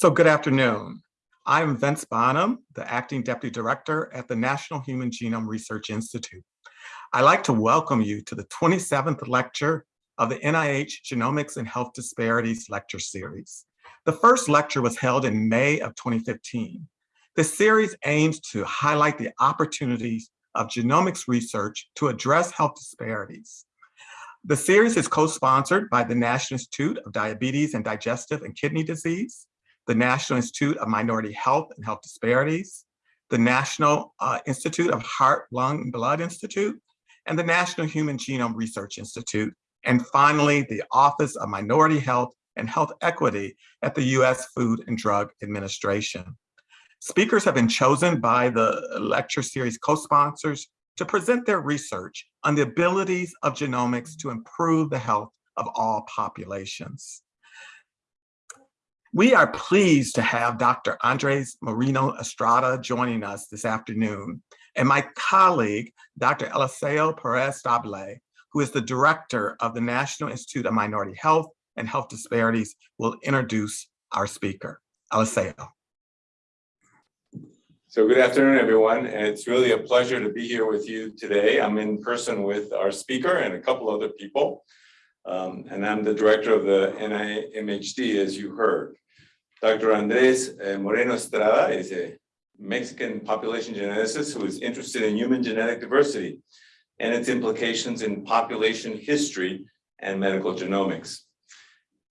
So good afternoon. I'm Vince Bonham, the Acting Deputy Director at the National Human Genome Research Institute. I'd like to welcome you to the 27th lecture of the NIH Genomics and Health Disparities Lecture Series. The first lecture was held in May of 2015. This series aims to highlight the opportunities of genomics research to address health disparities. The series is co-sponsored by the National Institute of Diabetes and Digestive and Kidney Disease, the National Institute of Minority Health and Health Disparities, the National uh, Institute of Heart, Lung, and Blood Institute, and the National Human Genome Research Institute, and finally, the Office of Minority Health and Health Equity at the U.S. Food and Drug Administration. Speakers have been chosen by the lecture series co-sponsors to present their research on the abilities of genomics to improve the health of all populations. We are pleased to have Dr. Andres Moreno Estrada joining us this afternoon, and my colleague, Dr. Eliseo Perez Stable, who is the director of the National Institute of Minority Health and Health Disparities, will introduce our speaker. Eliseo. So good afternoon, everyone. And it's really a pleasure to be here with you today. I'm in person with our speaker and a couple other people. Um, and I'm the director of the NIMHD, as you heard. Dr. Andres eh, Moreno Estrada is a Mexican population geneticist who is interested in human genetic diversity and its implications in population history and medical genomics.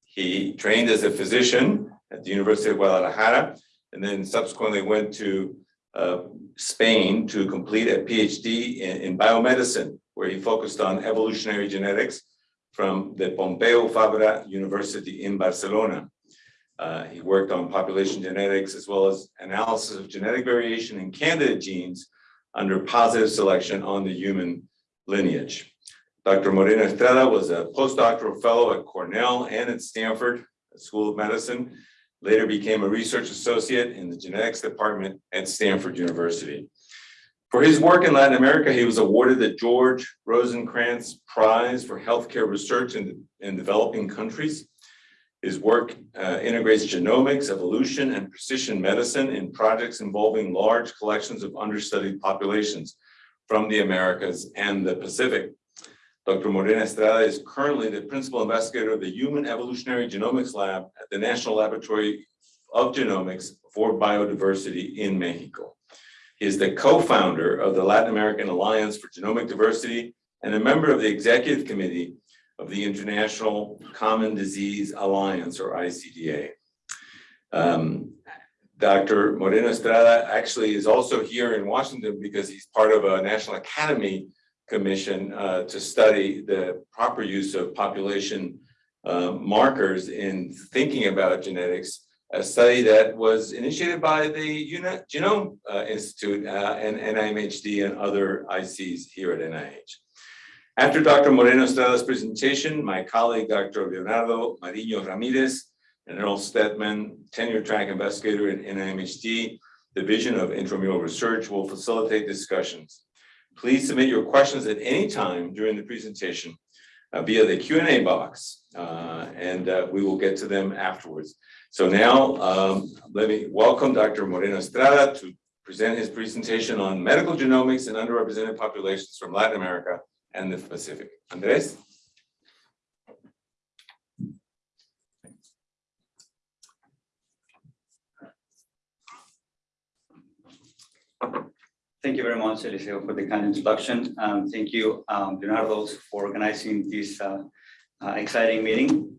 He trained as a physician at the University of Guadalajara and then subsequently went to uh, Spain to complete a PhD in, in, biomedicine, where he focused on evolutionary genetics from the Pompeu Fabra University in Barcelona. Uh, he worked on population genetics as well as analysis of genetic variation in candidate genes under positive selection on the human lineage. Dr. Moreno Estrada was a postdoctoral fellow at Cornell and at Stanford School of Medicine, later became a research associate in the genetics department at Stanford University. For his work in Latin America, he was awarded the George Rosenkranz Prize for Healthcare Research in, in Developing Countries. His work uh, integrates genomics, evolution, and precision medicine in projects involving large collections of understudied populations from the Americas and the Pacific. Dr. Moreno Estrada is currently the principal investigator of the Human Evolutionary Genomics Lab at the National Laboratory of Genomics for Biodiversity in Mexico. He is the co-founder of the Latin American Alliance for Genomic Diversity and a member of the executive committee of the International Common Disease Alliance, or ICDA. Um, Dr. Moreno Estrada actually is also here in Washington because he's part of a National Academy Commission uh, to study the proper use of population uh, markers in thinking about genetics, a study that was initiated by the Genome uh, Institute uh, and NIMHD and other ICs here at NIH. After Dr. Moreno Estrada's presentation, my colleague, Dr. Leonardo Marinho Ramirez, and Earl Stadtman, tenure track investigator in NIMHD, Division of Intramural Research, will facilitate discussions. Please submit your questions at any time during the presentation uh, via the Q&A box, uh, and uh, we will get to them afterwards. So now, um, let me welcome Dr. Moreno Estrada to present his presentation on medical genomics and underrepresented populations from Latin America and the Pacific. Andres? Thank you very much, Eliseo, for the kind introduction. Um, thank you, um, Leonardo, for organizing this uh, uh, exciting meeting.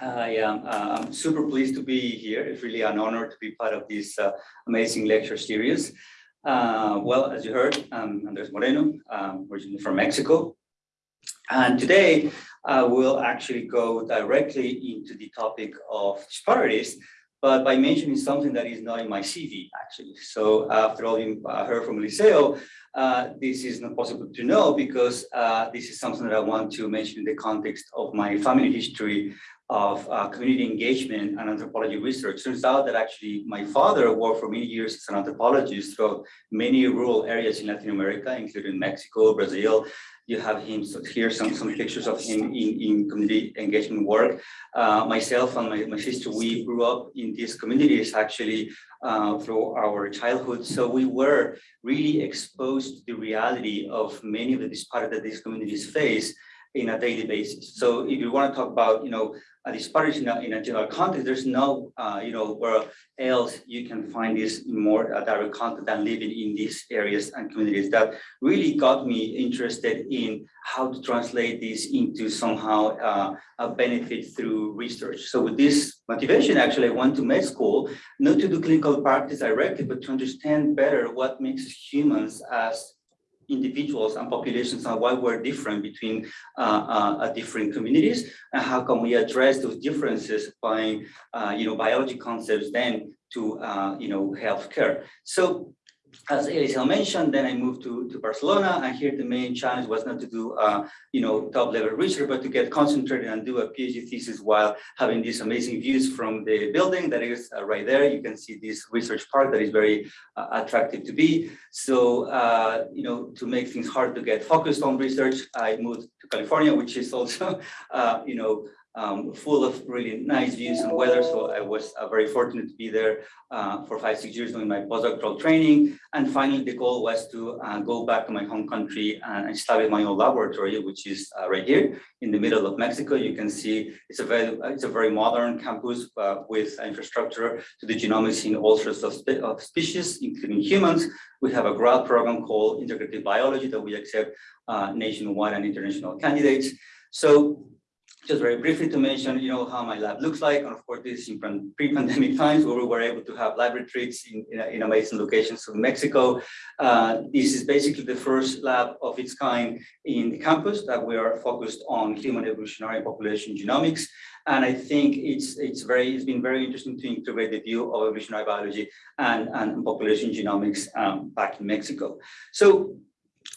I am uh, super pleased to be here. It's really an honor to be part of this uh, amazing lecture series. Uh, well, as you heard, I'm Andres Moreno, um, originally from Mexico. And today, uh, we'll actually go directly into the topic of disparities, but by mentioning something that is not in my CV, actually. So after all you uh, heard from Eliseo, uh, this is not possible to know because uh, this is something that I want to mention in the context of my family history of uh, community engagement and anthropology research. Turns out that actually my father worked for many years as an anthropologist throughout many rural areas in Latin America, including Mexico, Brazil. You have him so here, some, some pictures of him in, in community engagement work. Uh, myself and my, my sister, we grew up in these communities actually uh, through our childhood. So we were really exposed to the reality of many of the disparities that these communities face in a daily basis. So if you want to talk about, you know, a disparity in a, in a general context, there's no, uh, you know, where else you can find this more uh, direct content than living in these areas and communities that really got me interested in how to translate this into somehow uh, a benefit through research. So with this motivation, actually, I went to med school, not to do clinical practice directly, but to understand better what makes humans as individuals and populations and why we're different between uh, uh, different communities and how can we address those differences by uh, you know biology concepts then to you know healthcare. So as Eliseo mentioned, then I moved to, to Barcelona, and here the main challenge was not to do, uh, you know, top level research, but to get concentrated and do a PhD thesis while having these amazing views from the building that is uh, right there. You can see this research park that is very uh, attractive to be. So, uh, you know, to make things hard to get focused on research, I moved to California, which is also, uh, you know, um, full of really nice views and weather. So I was uh, very fortunate to be there uh, for five, six years doing my postdoctoral training. And finally, the goal was to uh, go back to my home country and establish my own laboratory, which is uh, right here in the middle of Mexico. You can see it's a very, it's a very modern campus uh, with infrastructure to the genomics in all sorts of, spe of species, including humans. We have a grad program called Integrative Biology that we accept uh, nationwide and international candidates. So just very briefly to mention, you know, how my lab looks like. And of course, this is in pre-pandemic times where we were able to have lab retreats in, in, in amazing locations in Mexico. Uh, this is basically the first lab of its kind in the campus that we are focused on human evolutionary population genomics. And I think it's it's very it's been very interesting to integrate the view of evolutionary biology and, and population genomics um, back in Mexico. So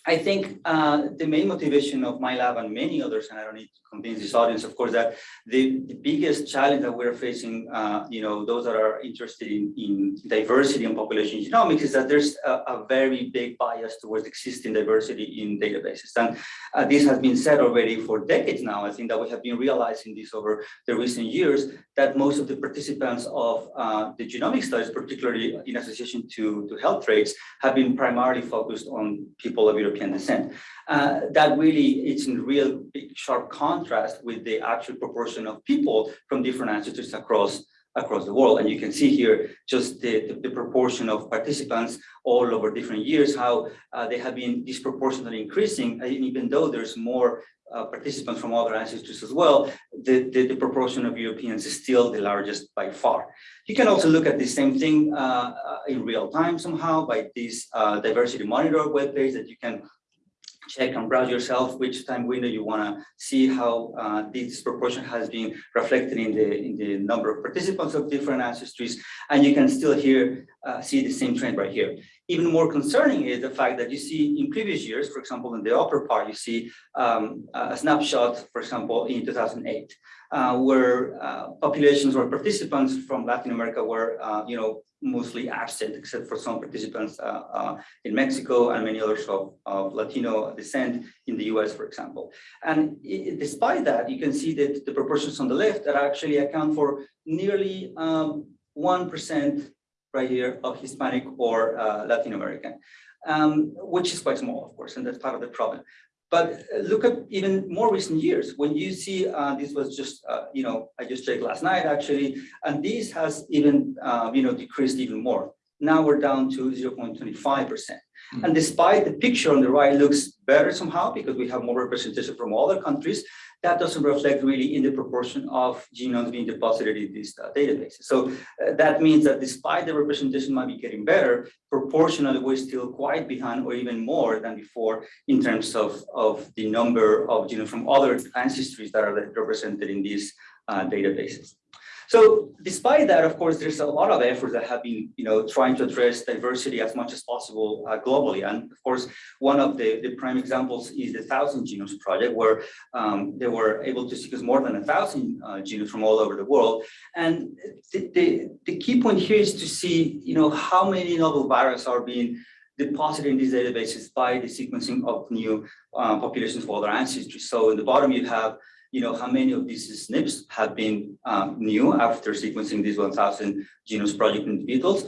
I think uh, the main motivation of my lab and many others, and I don't need to convince this audience, of course, that the, the biggest challenge that we're facing, uh, you know, those that are interested in, in diversity and population genomics is that there's a, a very big bias towards existing diversity in databases. And uh, this has been said already for decades now. I think that we have been realizing this over the recent years, that most of the participants of uh, the genomic studies, particularly in association to, to health traits, have been primarily focused on people of European European descent. Uh, that really it's in real big sharp contrast with the actual proportion of people from different ancestors across across the world. And you can see here just the, the, the proportion of participants all over different years, how uh, they have been disproportionately increasing, and even though there's more uh, participants from other ancestors as well, the, the, the, proportion of Europeans is still the largest by far. You can also look at the same thing uh, uh in real time somehow by this uh, diversity monitor webpage that you can check and browse yourself which time window you want to see how uh, this proportion has been reflected in the in the number of participants of different ancestries. And you can still here uh, see the same trend right here even more concerning is the fact that you see in previous years for example in the upper part you see um, a snapshot for example in 2008 uh, where uh, populations or participants from Latin America were uh, you know mostly absent, except for some participants uh, in Mexico and many others of, of, Latino descent in the US, for example. And it, despite that, you can see that the proportions on the left that actually account for nearly 1% um, right here of Hispanic or uh, Latin American, um, which is quite small, of course, and that's part of the problem. But look at even more recent years when you see uh, this was just, uh, you know, I just checked last night actually, and this has even, uh, you know, decreased even more. Now we're down to 0.25%. Mm. And despite the picture on the right looks better somehow because we have more representation from other countries, that doesn't reflect really in the proportion of genomes being deposited in these uh, databases. So uh, that means that despite the representation might be getting better, proportionally we're still quite behind or even more than before in terms of, of the number of genomes from other ancestries that are represented in these uh, databases. So despite that, of course, there's a lot of efforts that have been, you know, trying to address diversity as much as possible uh, globally. And of course, one of the, the prime examples is the Thousand Genomes Project, where um, they were able to sequence more than a thousand uh, genomes from all over the world. And the, the, the key point here is to see, you know, how many novel viruses are being deposited in these databases by the sequencing of new uh, populations for other ancestries. So in the bottom, you have you know, how many of these SNPs have been um, new after sequencing these 1000 genomes project individuals.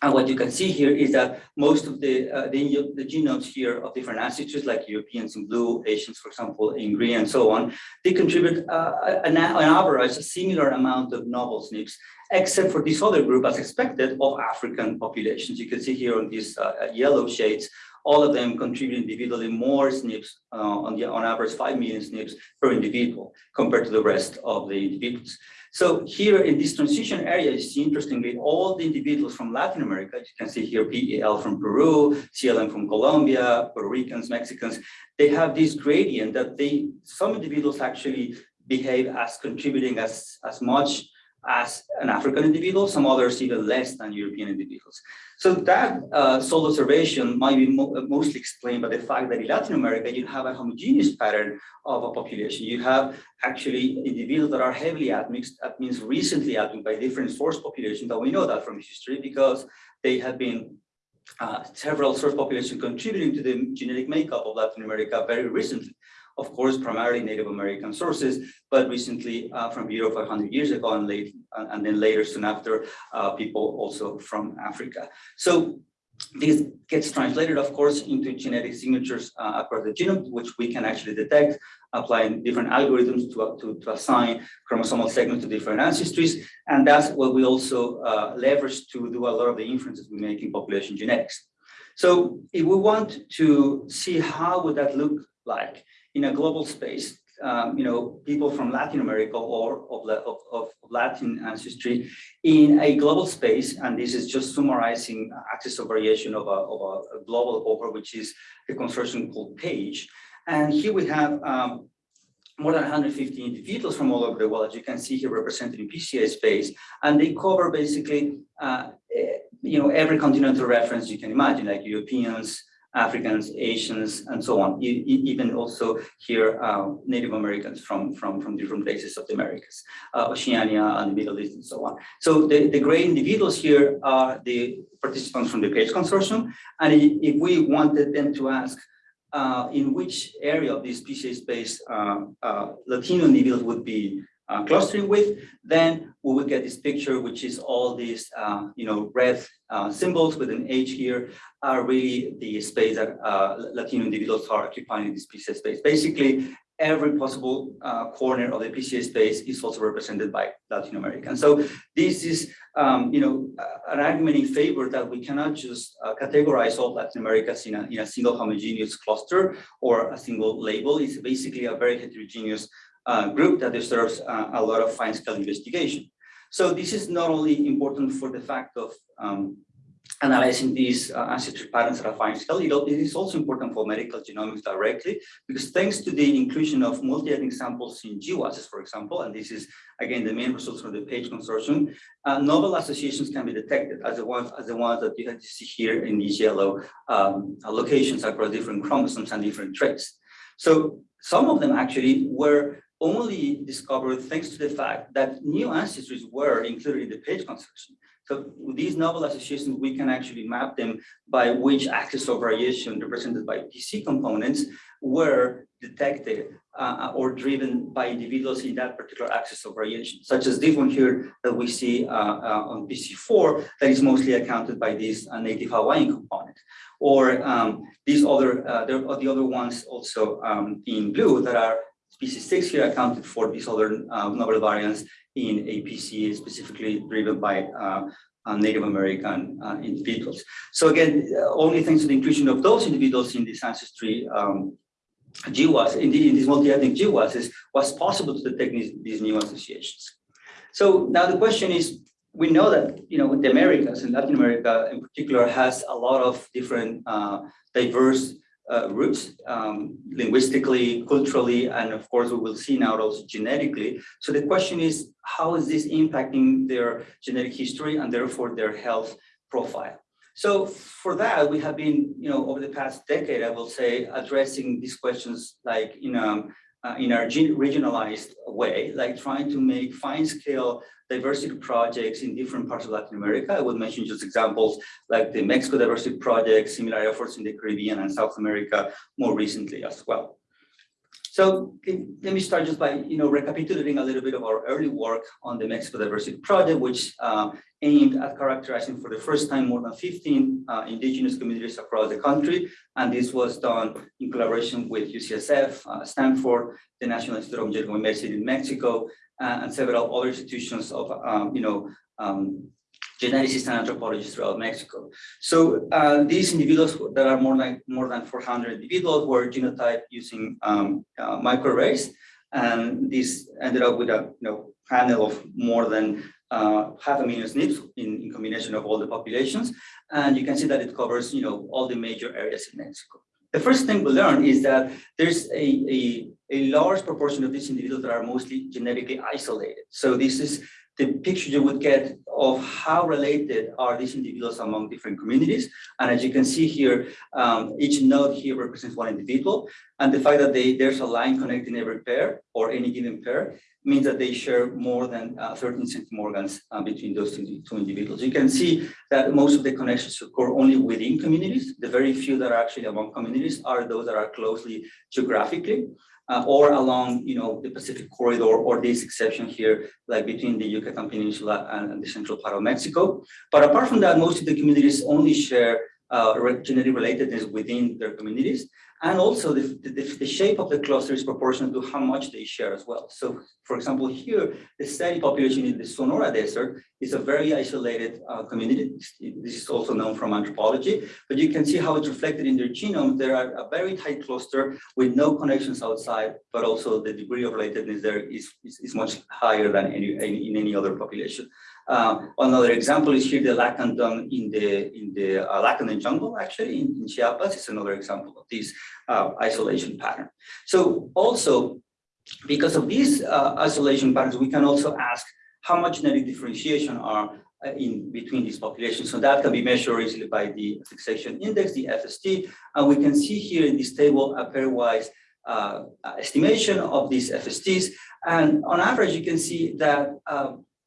And what you can see here is that most of the, uh, the, the, genomes here of different ancestors, like Europeans in blue, Asians, for example, in green, and so on, they contribute uh, an, an average, a similar amount of novel SNPs, except for this other group, as expected, of African populations. You can see here on these uh, yellow shades, all of them contribute individually more SNPs uh, on, the, on average 5 million SNPs per individual compared to the rest of the individuals. So here in this transition area, you see interestingly, all the individuals from Latin America, you can see here PEL from Peru, CLM from Colombia, Puerto Ricans, Mexicans, they have this gradient that they, some individuals actually behave as contributing as, as much as an African individual, some others even less than European individuals. So that uh, sole observation might be mo mostly explained by the fact that in Latin America, you have a homogeneous pattern of a population. You have actually individuals that are heavily admixed, that means recently admixed by different source populations, that we know that from history because they have been uh, several source populations contributing to the genetic makeup of Latin America very recently of course, primarily Native American sources, but recently uh, from Europe 500 years ago and, late, and then later soon after, uh, people also from Africa. So this gets translated, of course, into genetic signatures uh, across the genome, which we can actually detect, applying different algorithms to, to, to assign chromosomal segments to different ancestries. And that's what we also uh, leverage to do a lot of the inferences we make in population genetics. So if we want to see how would that look like, in a global space, um, you know, people from Latin America or of, of, of, Latin ancestry in a global space, and this is just summarizing axis of variation of a, of a global cohort, which is the consortium called PAGE. And here we have um, more than 150 individuals from all over the world, as you can see here represented in PCA space, and they cover basically, uh, eh, you know, every continental reference you can imagine, like Europeans, Africans, Asians, and so on, e even also here uh, Native Americans from, from, from different places of the Americas, uh, Oceania and the Middle East and so on. So the, the gray individuals here are the participants from the PAGE consortium. And if we wanted them to ask uh, in which area of this space uh, uh, Latino individuals would be uh, clustering with, then we will get this picture, which is all these, uh, you know, red uh, symbols with an H here are really the space that uh, Latino individuals are occupying in this PCA space. Basically, every possible uh, corner of the PCA space is also represented by Latin American. So this is, um, you know, an argument in favor that we cannot just uh, categorize all Latin Americas in a, in a single homogeneous cluster or a single label. It's basically a very heterogeneous uh, group that deserves uh, a lot of fine scale investigation. So this is not only important for the fact of um, analyzing these uh, ancestry patterns at a fine scale, it is also important for medical genomics directly, because thanks to the inclusion of multi-ethnic samples in GWASs, for example, and this is, again, the main results from the PAGE consortium, uh, novel associations can be detected as the ones, as the ones that you see here in these yellow um, locations across different chromosomes and different traits. So some of them actually were only discovered thanks to the fact that new ancestries were included in the PAGE construction. So these novel associations, we can actually map them by which axis of variation represented by PC components were detected uh, or driven by individuals in that particular axis of variation, such as this one here that we see uh, uh, on PC4 that is mostly accounted by this uh, native Hawaiian component. Or um, these other, uh, are the other ones also um, in blue that are PC six here accounted for these other uh, novel variants in APC, specifically driven by uh, uh, Native American uh, individuals. So again, only thanks to the inclusion of those individuals in this ancestry um, GWAS, in, in these multi-ethnic GWASs, was possible to detect these, these new associations. So now the question is, we know that you know the Americas and Latin America in particular has a lot of different uh, diverse uh, roots, um, linguistically, culturally, and of course, we will see now also genetically. So the question is, how is this impacting their genetic history and therefore their health profile? So for that, we have been, you know, over the past decade, I will say, addressing these questions like in a, uh, in our regionalized way, like trying to make fine scale diversity projects in different parts of Latin America. I would mention just examples like the Mexico Diversity Project, similar efforts in the Caribbean and South America more recently as well. So let me start just by you know recapitulating a little bit of our early work on the Mexico Diversity Project, which uh, aimed at characterizing for the first time more than 15 uh, indigenous communities across the country. And this was done in collaboration with UCSF, uh, Stanford, the National Institute of Genomics Medicine in Mexico, uh, and several other institutions of, um, you know, um, geneticists and anthropologists throughout Mexico. So uh, these individuals that are more than more than 400 individuals were genotyped using um, uh, microarrays, and this ended up with a you know panel of more than uh, half a million SNPs in, in combination of all the populations, and you can see that it covers you know all the major areas in Mexico. The first thing we learned is that there's a, a, a large proportion of these individuals that are mostly genetically isolated. So this is the picture you would get of how related are these individuals among different communities. And as you can see here, um, each node here represents one individual. And the fact that they, there's a line connecting every pair or any given pair means that they share more than uh, 13 centimorgans uh, between those two, two, individuals. You can see that most of the connections occur only within communities. The very few that are actually among communities are those that are closely geographically uh, or along, you know, the Pacific corridor, or this exception here, like between the Yucatan Peninsula and the central part of Mexico. But apart from that, most of the communities only share uh, genetic relatedness within their communities. And also the, the, the, shape of the cluster is proportional to how much they share as well. So for example, here, the Seri population in the Sonora Desert is a very isolated uh, community. This is also known from anthropology, but you can see how it's reflected in their genome. There are a very tight cluster with no connections outside, but also the degree of relatedness there is, is, is much higher than any, in any other population. Uh, another example is here the Lacandon in the in the uh, Lacandon jungle, actually in, in Chiapas is another example of this uh, isolation pattern. So also, because of these uh, isolation patterns, we can also ask how much genetic differentiation are uh, in between these populations. So that can be measured easily by the fixation index, the FST, and we can see here in this table a pairwise uh, estimation of these FSTs. And on average, you can see that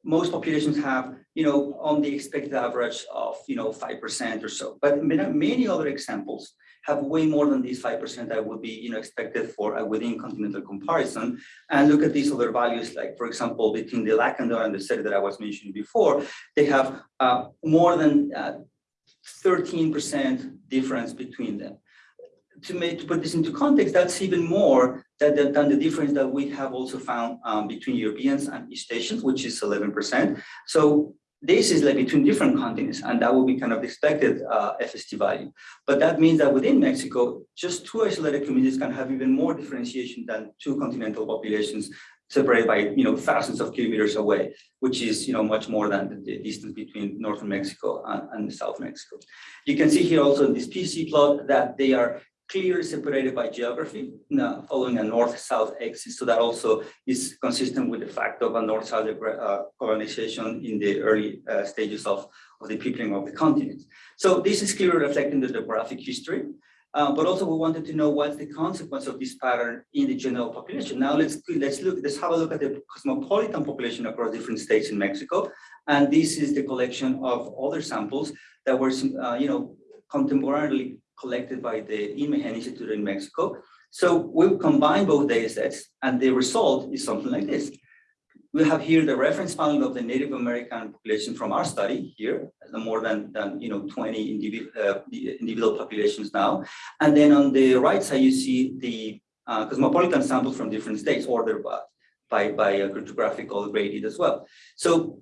most populations have, you know, on the expected average of, you know, 5% or so. But many other examples have way more than these 5% that would be, you know, expected for a within continental comparison. And look at these other values, like, for example, between the Lacandon and the Seri that I was mentioning before, they have uh, more than 13% uh, difference between them to make to put this into context, that's even more than the, difference that we have also found um, between Europeans and East Asians, which is 11%. So this is like between different continents, and that would be kind of expected uh, FST value. But that means that within Mexico, just two isolated communities can have even more differentiation than two continental populations separated by you know thousands of kilometers away, which is you know much more than the distance between northern Mexico and, and South Mexico. You can see here also in this PC plot that they are clearly separated by geography, following a north-south axis. So that also is consistent with the fact of a north-south uh, colonization in the early uh, stages of, of the peopling of the continent. So this is clearly reflecting the demographic history. Uh, but also we wanted to know what's the consequence of this pattern in the general population. Now let's let's look let's have a look at the cosmopolitan population across different states in Mexico, and this is the collection of other samples that were uh, you know contemporarily collected by the INMEGEN Institute in Mexico. So we'll combine both data sets and the result is something like this. We have here the reference panel of the Native American population from our study here, more than, than you know 20 individual, uh, individual populations now. And then on the right side, you see the uh, cosmopolitan samples from different states ordered by, by, by a cryptographical graded as well. So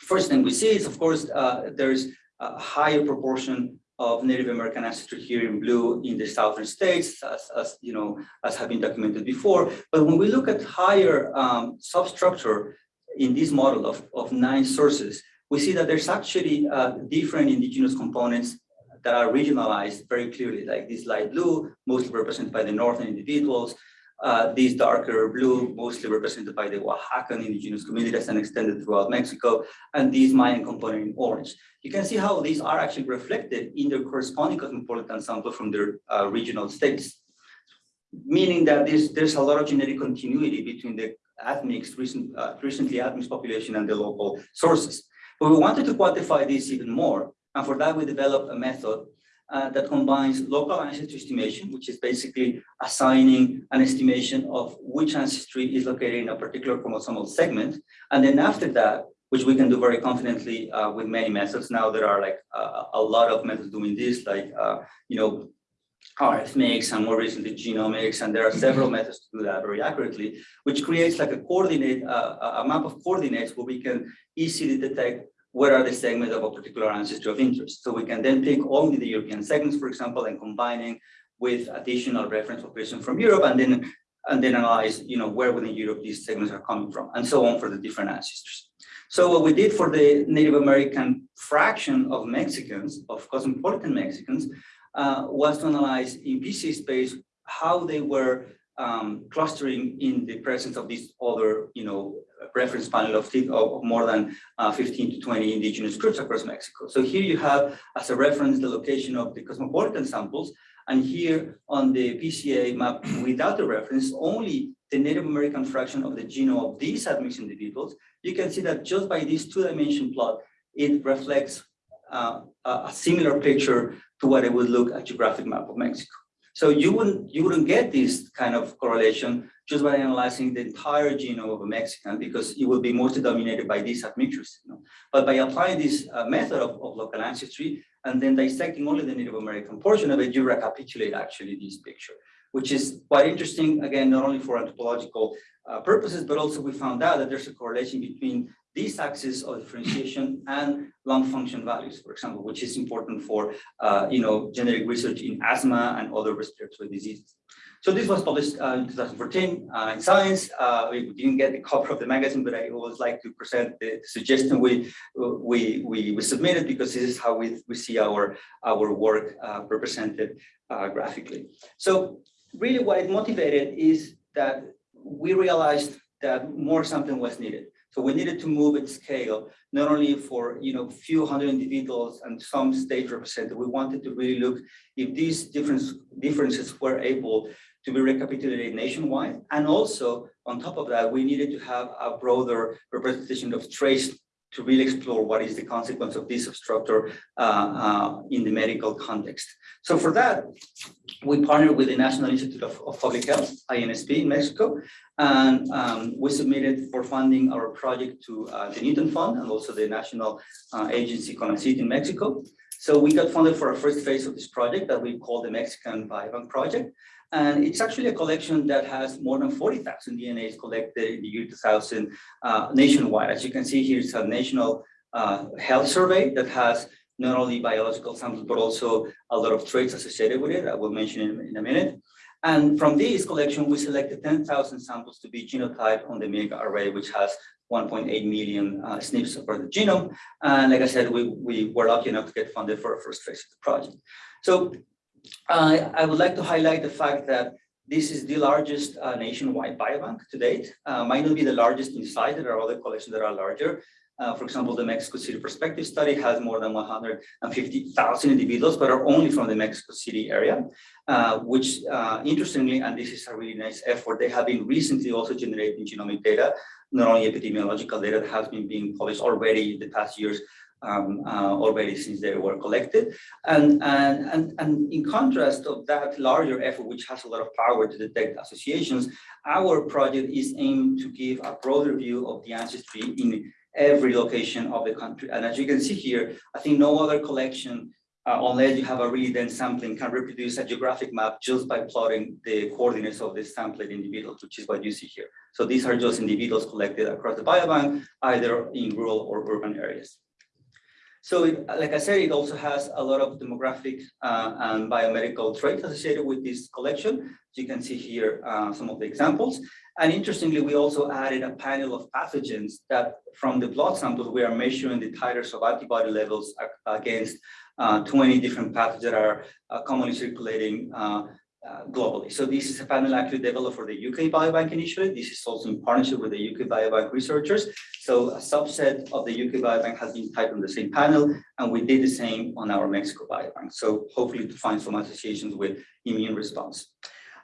first thing we see is, of course, uh, there's a higher proportion of Native American ancestry here in blue in the southern states, as, as you know, as have been documented before. But when we look at higher um, substructure in this model of, of nine sources, we see that there's actually uh, different indigenous components that are regionalized very clearly, like this light blue, mostly represented by the northern individuals, uh, these darker blue, mostly represented by the Oaxacan indigenous communities and extended throughout Mexico, and these Mayan component in orange. You can see how these are actually reflected in their corresponding cosmopolitan sample from their uh, regional states, meaning that there's, there's a lot of genetic continuity between the admixed, recent, uh, recently admixed population and the local sources. But we wanted to quantify this even more, and for that we developed a method uh, that combines local ancestry estimation, which is basically assigning an estimation of which ancestry is located in a particular chromosomal segment. And then after that, which we can do very confidently uh, with many methods. Now there are like uh, a lot of methods doing this, like, uh, you know, RFMix and more recently Gnomix, and there are several methods to do that very accurately, which creates like a coordinate, uh, a map of coordinates where we can easily detect what are the segments of a particular ancestry of interest. So we can then take only the European segments, for example, and combining with additional reference population from Europe, and then and then analyze, you know, where within Europe these segments are coming from, and so on for the different ancestors. So what we did for the Native American fraction of Mexicans, of cosmopolitan Mexicans, uh, was to analyze in PC space how they were um, clustering in the presence of these other, you know, reference panel of, of more than uh, 15 to 20 indigenous groups across Mexico. So here you have as a reference the location of the cosmopolitan samples, and here on the PCA map without the reference, only the Native American fraction of the genome of these admixed individuals, you can see that just by this two-dimension plot, it reflects uh, a similar picture to what it would look at geographic map of Mexico. So you wouldn't you wouldn't get this kind of correlation just by analyzing the entire genome of a Mexican because it will be mostly dominated by these admixtures. You know? But by applying this uh, method of, of local ancestry and then dissecting only the Native American portion of it, you recapitulate actually this picture, which is quite interesting, again, not only for anthropological uh, purposes, but also we found out that there's a correlation between these axes of differentiation and lung function values, for example, which is important for uh, you know genetic research in asthma and other respiratory diseases. So this was published uh, in 2014 uh, in Science. Uh, we didn't get the cover of the magazine, but I always like to present the suggestion we we we, we submitted because this is how we, we see our our work uh, represented uh, graphically. So really, what it motivated is that we realized that more something was needed. So we needed to move its scale, not only for you know few hundred individuals and some state represented. We wanted to really look if these difference, differences were able to be recapitulated nationwide. And also on top of that, we needed to have a broader representation of trace to really explore what is the consequence of this structure uh, uh, in the medical context. So for that, we partnered with the National Institute of, of Public Health, INSP in Mexico, and um, we submitted for funding our project to uh, the Newton Fund and also the National uh, Agency CONACYT in Mexico. So we got funded for our first phase of this project that we call the Mexican Biobank Project. And it's actually a collection that has more than 40,000 DNAs collected in the year 2000 uh, nationwide. As you can see here, it's a national uh, health survey that has not only biological samples, but also a lot of traits associated with it. I will mention in, in a minute. And from this collection, we selected 10,000 samples to be genotyped on the MEGA array, which has 1.8 million uh, SNPs for the genome. And like I said, we, we were lucky enough to get funded for our first phase of the project. So uh, I would like to highlight the fact that this is the largest uh, nationwide biobank to date. Uh, might not be the largest in size, there are other collections that are larger. Uh, for example, the Mexico City Prospective Study has more than 150,000 individuals, but are only from the Mexico City area, uh, which uh, interestingly, and this is a really nice effort, they have been recently also generating genomic data, not only epidemiological data that has been being published already in the past years, um, uh, already since they were collected. And, and, and, and in contrast of that larger effort, which has a lot of power to detect associations, our project is aimed to give a broader view of the ancestry in every location of the country. And as you can see here, I think no other collection, uh, unless you have a really dense sampling, can reproduce a geographic map just by plotting the coordinates of the sampled individuals, which is what you see here. So these are just individuals collected across the biobank, either in rural or urban areas. So it, like I said, it also has a lot of demographic uh, and biomedical traits associated with this collection. You can see here uh, some of the examples. And interestingly, we also added a panel of pathogens that from the blood samples, we are measuring the titers of antibody levels against uh, 20 different pathogens that are uh, commonly circulating uh, globally. So this is a panel actually developed for the UK Biobank initially. This is also in partnership with the UK Biobank researchers. So a subset of the UK Biobank has been typed on the same panel, and we did the same on our Mexico Biobank. So hopefully to find some associations with immune response.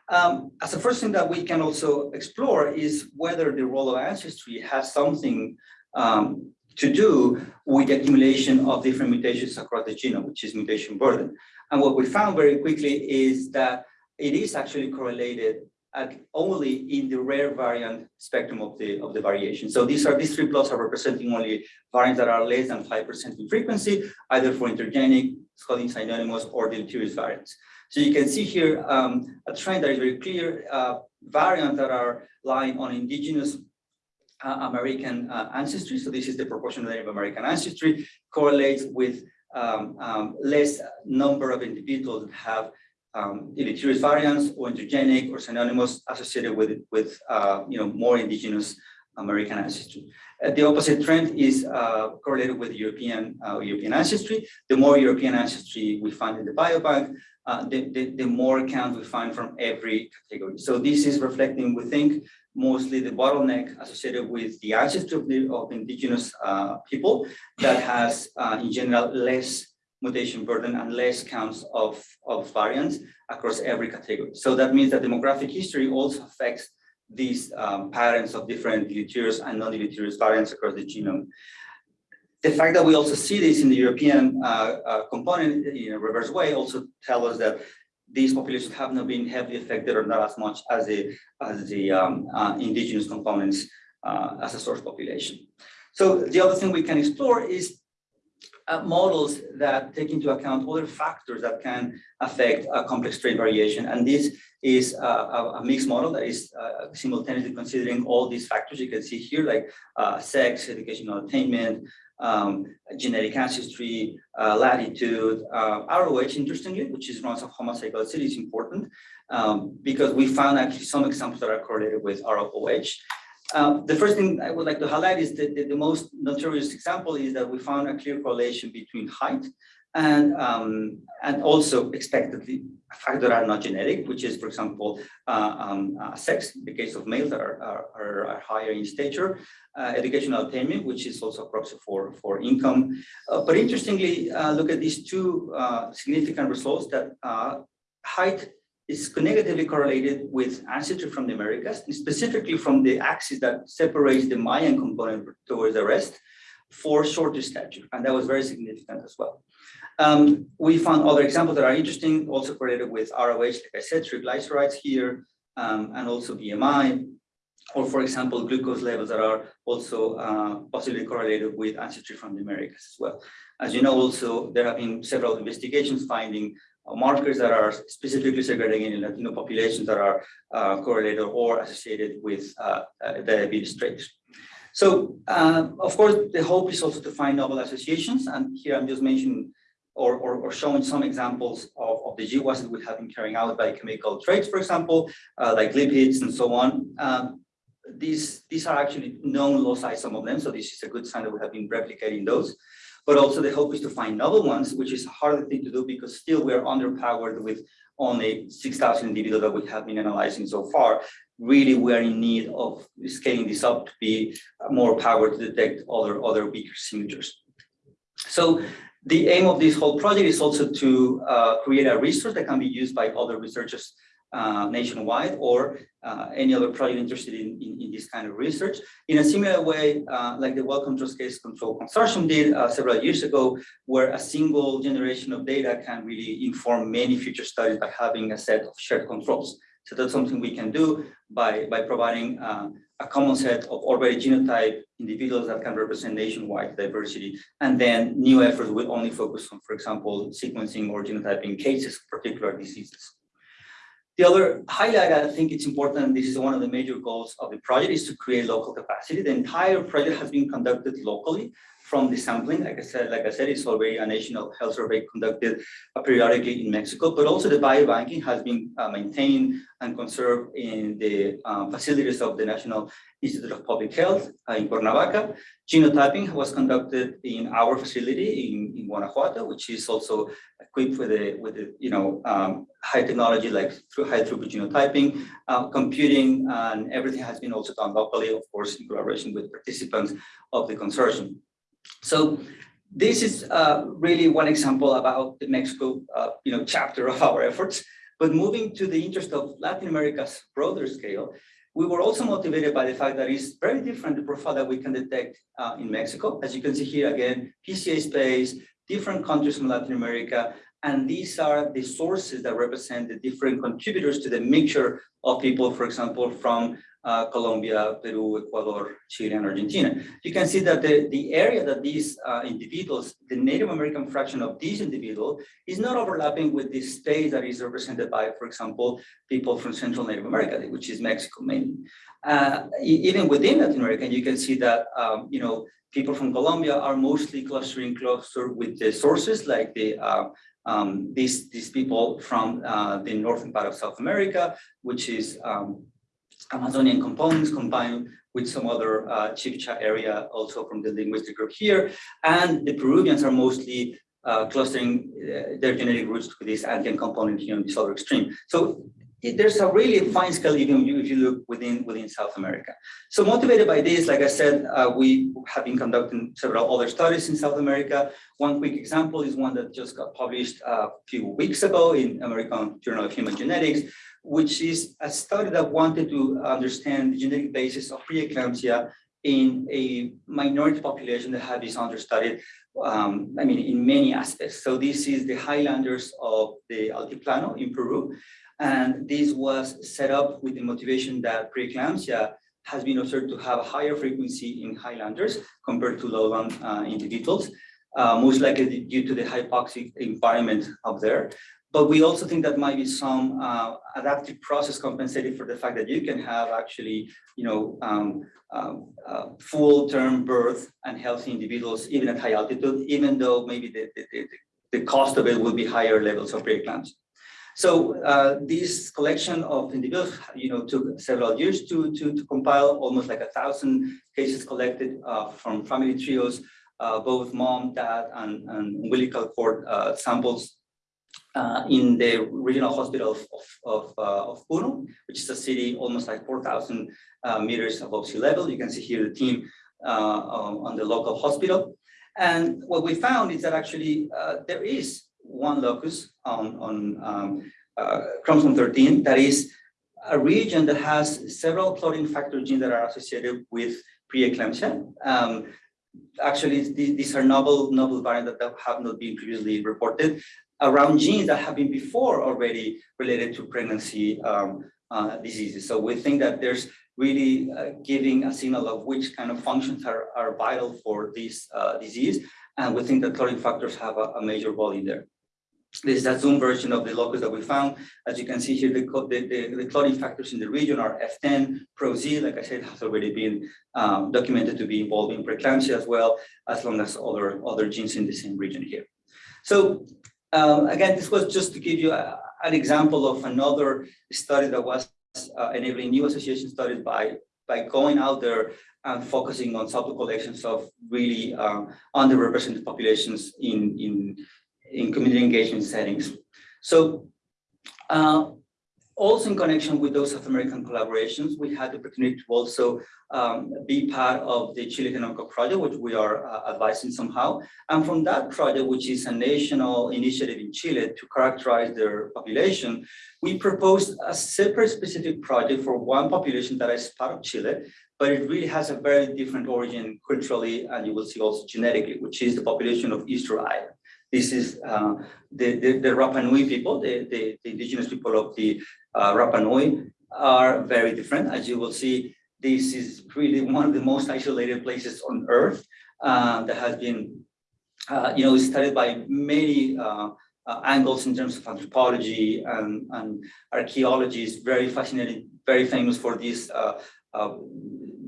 Um, as a first thing that we can also explore is whether the role of ancestry has something um, to do with the accumulation of different mutations across the genome, which is mutation burden. And what we found very quickly is that it is actually correlated at only in the rare variant spectrum of the of the variation. So these are these three plots are representing only variants that are less than 5% in frequency, either for intergenic, Scottish synonymous, or deleterious variants. So you can see here um, a trend that is very clear, uh, variants that are lying on indigenous uh, American uh, ancestry. So this is the proportion of Native American ancestry correlates with um, um, less number of individuals that have um, deleterious variants or intergenic or synonymous associated with with uh, you know more indigenous American ancestry. Uh, the opposite trend is uh, correlated with European uh, European ancestry. The more European ancestry we find in the biobank, uh, the, the, the more count we find from every category. So this is reflecting, we think, mostly the bottleneck associated with the ancestry of, the, of indigenous uh, people that has, in general, less mutation burden and less counts of, of variants across every category. So that means that demographic history also affects these um, patterns of different deleterious and non-deleterious variants across the genome. The fact that we also see this in the European uh, uh, component in a reverse way also tell us that these populations have not been heavily affected or not as much as the, as the um, uh, indigenous components uh, as a source population. So the other thing we can explore is uh, models that take into account other factors that can affect uh, complex trait variation. And this is a, a mixed model that is uh, simultaneously considering all these factors you can see here, like uh, sex, educational attainment, um, genetic ancestry, uh, latitude, uh, ROH, interestingly, which is runs of homozygosity is important um, because we found actually some examples that are correlated with ROH. Um, the first thing I would like to highlight is that the, the, most notorious example is that we found a clear correlation between height and um, and also expectedly factors that are not genetic, which is, for example, uh, um, uh, sex, in the case of males that are, are, are higher in stature, uh, educational attainment, which is also a proxy for, for income. Uh, but interestingly, uh, look at these two uh, significant results that height is negatively correlated with ancestry from the Americas, specifically from the axis that separates the Mayan component towards the rest for shorter stature, and that was very significant as well. Um, we found other examples that are interesting, also correlated with ROH, like I said, triglycerides here, um, and also BMI, or for example, glucose levels that are also uh, possibly correlated with ancestry from the Americas as well. As you know, also, there have been several investigations finding markers that are specifically segregating in Latino populations that are uh, correlated or associated with uh, uh diabetes traits. So, uh, of course, the hope is also to find novel associations. And here I'm just mentioning or, or, or showing some examples of, of the GWAS that we have been carrying out biochemical traits, for example, uh, like lipids and so on. Um, these, these are actually known loci, some of them. So this is a good sign that we have been replicating those but also the hope is to find novel ones, which is a harder thing to do because still we're underpowered with only 6,000 individuals that we have been analyzing so far. Really, we are in need of scaling this up to be more power to detect other, other weaker signatures. So the aim of this whole project is also to uh, create a resource that can be used by other researchers uh, nationwide or uh, any other project interested in, in, in, this kind of research. In a similar way, uh, like the Wellcome Trust Case Control Consortium did uh, several years ago, where a single generation of data can really inform many future studies by having a set of shared controls. So that's something we can do by, by providing uh, a common set of already genotype individuals that can represent nationwide diversity. And then new efforts will only focus on, for example, sequencing or genotyping cases, particular diseases. The other highlight, I think it's important, this is one of the major goals of the project, is to create local capacity. The entire project has been conducted locally from the sampling. Like I said, like I said, it's already a national health survey conducted uh, periodically in Mexico, but also the biobanking has been uh, maintained and conserved in the uh, facilities of the National Institute of Public Health uh, in Cuernavaca. Genotyping was conducted in our facility in, in Guanajuato, which is also equipped with the with the you know um, high technology like through high throughput genotyping, uh, computing, and everything has been also done locally, of course, in collaboration with participants of the consortium. So this is uh, really one example about the Mexico uh, you know chapter of our efforts. But moving to the interest of Latin America's broader scale, we were also motivated by the fact that it's very different the profile that we can detect uh, in Mexico. As you can see here again, PCA space, different countries from Latin America, and these are the sources that represent the different contributors to the mixture of people, for example, from uh, Colombia, Peru, Ecuador, Chile, and Argentina. You can see that the, the area that these uh, individuals, the Native American fraction of these individuals is not overlapping with the space that is represented by, for example, people from Central Native America, which is Mexico mainly. Uh, even within Latin America, you can see that, um, you know, people from Colombia are mostly clustering closer with the sources like the uh, um, these these people from uh, the northern part of South America, which is um, Amazonian components combined with some other uh, Chibcha area also from the linguistic group here. And the Peruvians are mostly uh, clustering uh, their genetic roots to this Andean component here on the southern extreme. So it, there's a really fine scale even if you look within within South America. So motivated by this, like I said, uh, we have been conducting several other studies in South America. One quick example is one that just got published a few weeks ago in American Journal of Human Genetics, which is a study that wanted to understand the genetic basis of preeclampsia in a minority population that had been understudied, um, I mean, in many aspects. So this is the highlanders of the Altiplano in Peru. And this was set up with the motivation that preeclampsia has been observed to have a higher frequency in highlanders compared to lowland uh, individuals, uh, most likely due to the hypoxic environment up there. But we also think that might be some uh, adaptive process compensated for the fact that you can have actually, you know, um, um, uh, full term birth and healthy individuals, even at high altitude, even though maybe the, the, the, the cost of it will be higher levels of preeclampsia. So uh, this collection of individuals, you know, took several years to, to, to compile, almost like a thousand cases collected uh, from family trios, uh, both mom, dad, and, and umbilical cord uh, samples uh, in the regional hospital of, of, of, uh, of, Puno, which is a city almost like 4,000 uh, meters above sea level. You can see here the team uh, on the local hospital. And what we found is that actually uh, there is one locus on, on um, uh, chromosome 13 that is a region that has several clotting factor genes that are associated with preeclampsia. Um, actually, these are novel, novel variants that have not been previously reported around genes that have been before already related to pregnancy um, uh, diseases. So we think that there's really uh, giving a signal of which kind of functions are, are vital for this uh, disease. And we think that clotting factors have a, a, major role in there. This is a zoom version of the locus that we found. As you can see here, the, the, the, the clotting factors in the region are F10, ProZ, like I said, has already been um, documented to be involved in preeclampsia as well, as long as other, other genes in the same region here. So um, again, this was just to give you a, an example of another study that was uh, enabling new association studies by, by going out there and focusing on sample collections of really um, underrepresented populations in, in, in community engagement settings. So uh, also in connection with those South American collaborations, we had the opportunity to also um, be part of the Chile Genomica project, which we are uh, advising somehow. And from that project, which is a national initiative in Chile to characterize their population, we proposed a separate specific project for one population that is part of Chile, but it really has a very different origin culturally, and you will see also genetically, which is the population of Easter Island. This is uh, the, the, the Rapa Nui people, the, the, the indigenous people of the uh, Rapa Nui are very different. As you will see, this is really one of the most isolated places on earth uh, that has been, uh, you know, studied by many uh, uh, angles in terms of anthropology and, and archaeology is very fascinating, very famous for these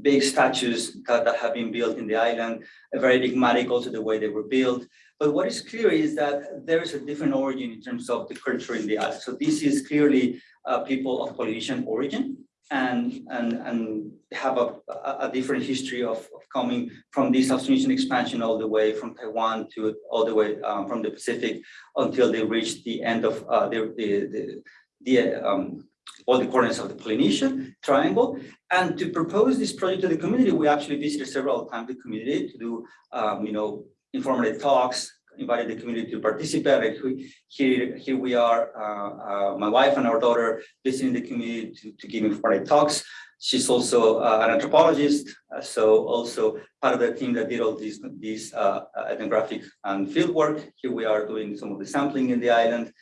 big statues that, that have been built in the island, very enigmatic also the way they were built. But what is clear is that there is a different origin in terms of the culture in the island. So this is clearly uh, people of Polynesian origin and, and, and have a, a, different history of, of coming from this Austronesian expansion all the way from Taiwan to all the way um, from the Pacific until they reached the end of uh, the, the, the, the um, all the corners of the Polynesian triangle. And to propose this project to the community, we actually visited several times the community to do, um, you know, informative talks, invited the community to participate. Here, here we are, uh, uh, my wife and our daughter visiting the community to, to give informative talks. She's also uh, an anthropologist, so also part of the team that did all these, these ethnographic and field work. Here we are doing some of the sampling in the island.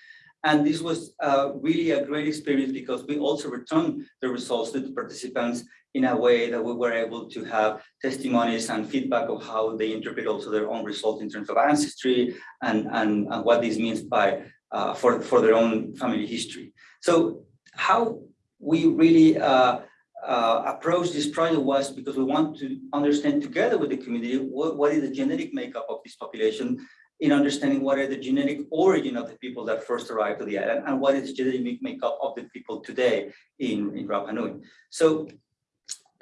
And this was uh, really a great experience because we also returned the results to the participants in a way that we were able to have testimonies and feedback of how they interpret also their own results in terms of ancestry and, and, and what this means by uh, for, for their own family history. So how we really uh, uh, this project was because we want to understand together with the community what, what is the genetic makeup of this population in understanding what are the genetic origin of the people that first arrived to the island and what is the genetic makeup of the people today in, in Rapa Nui. So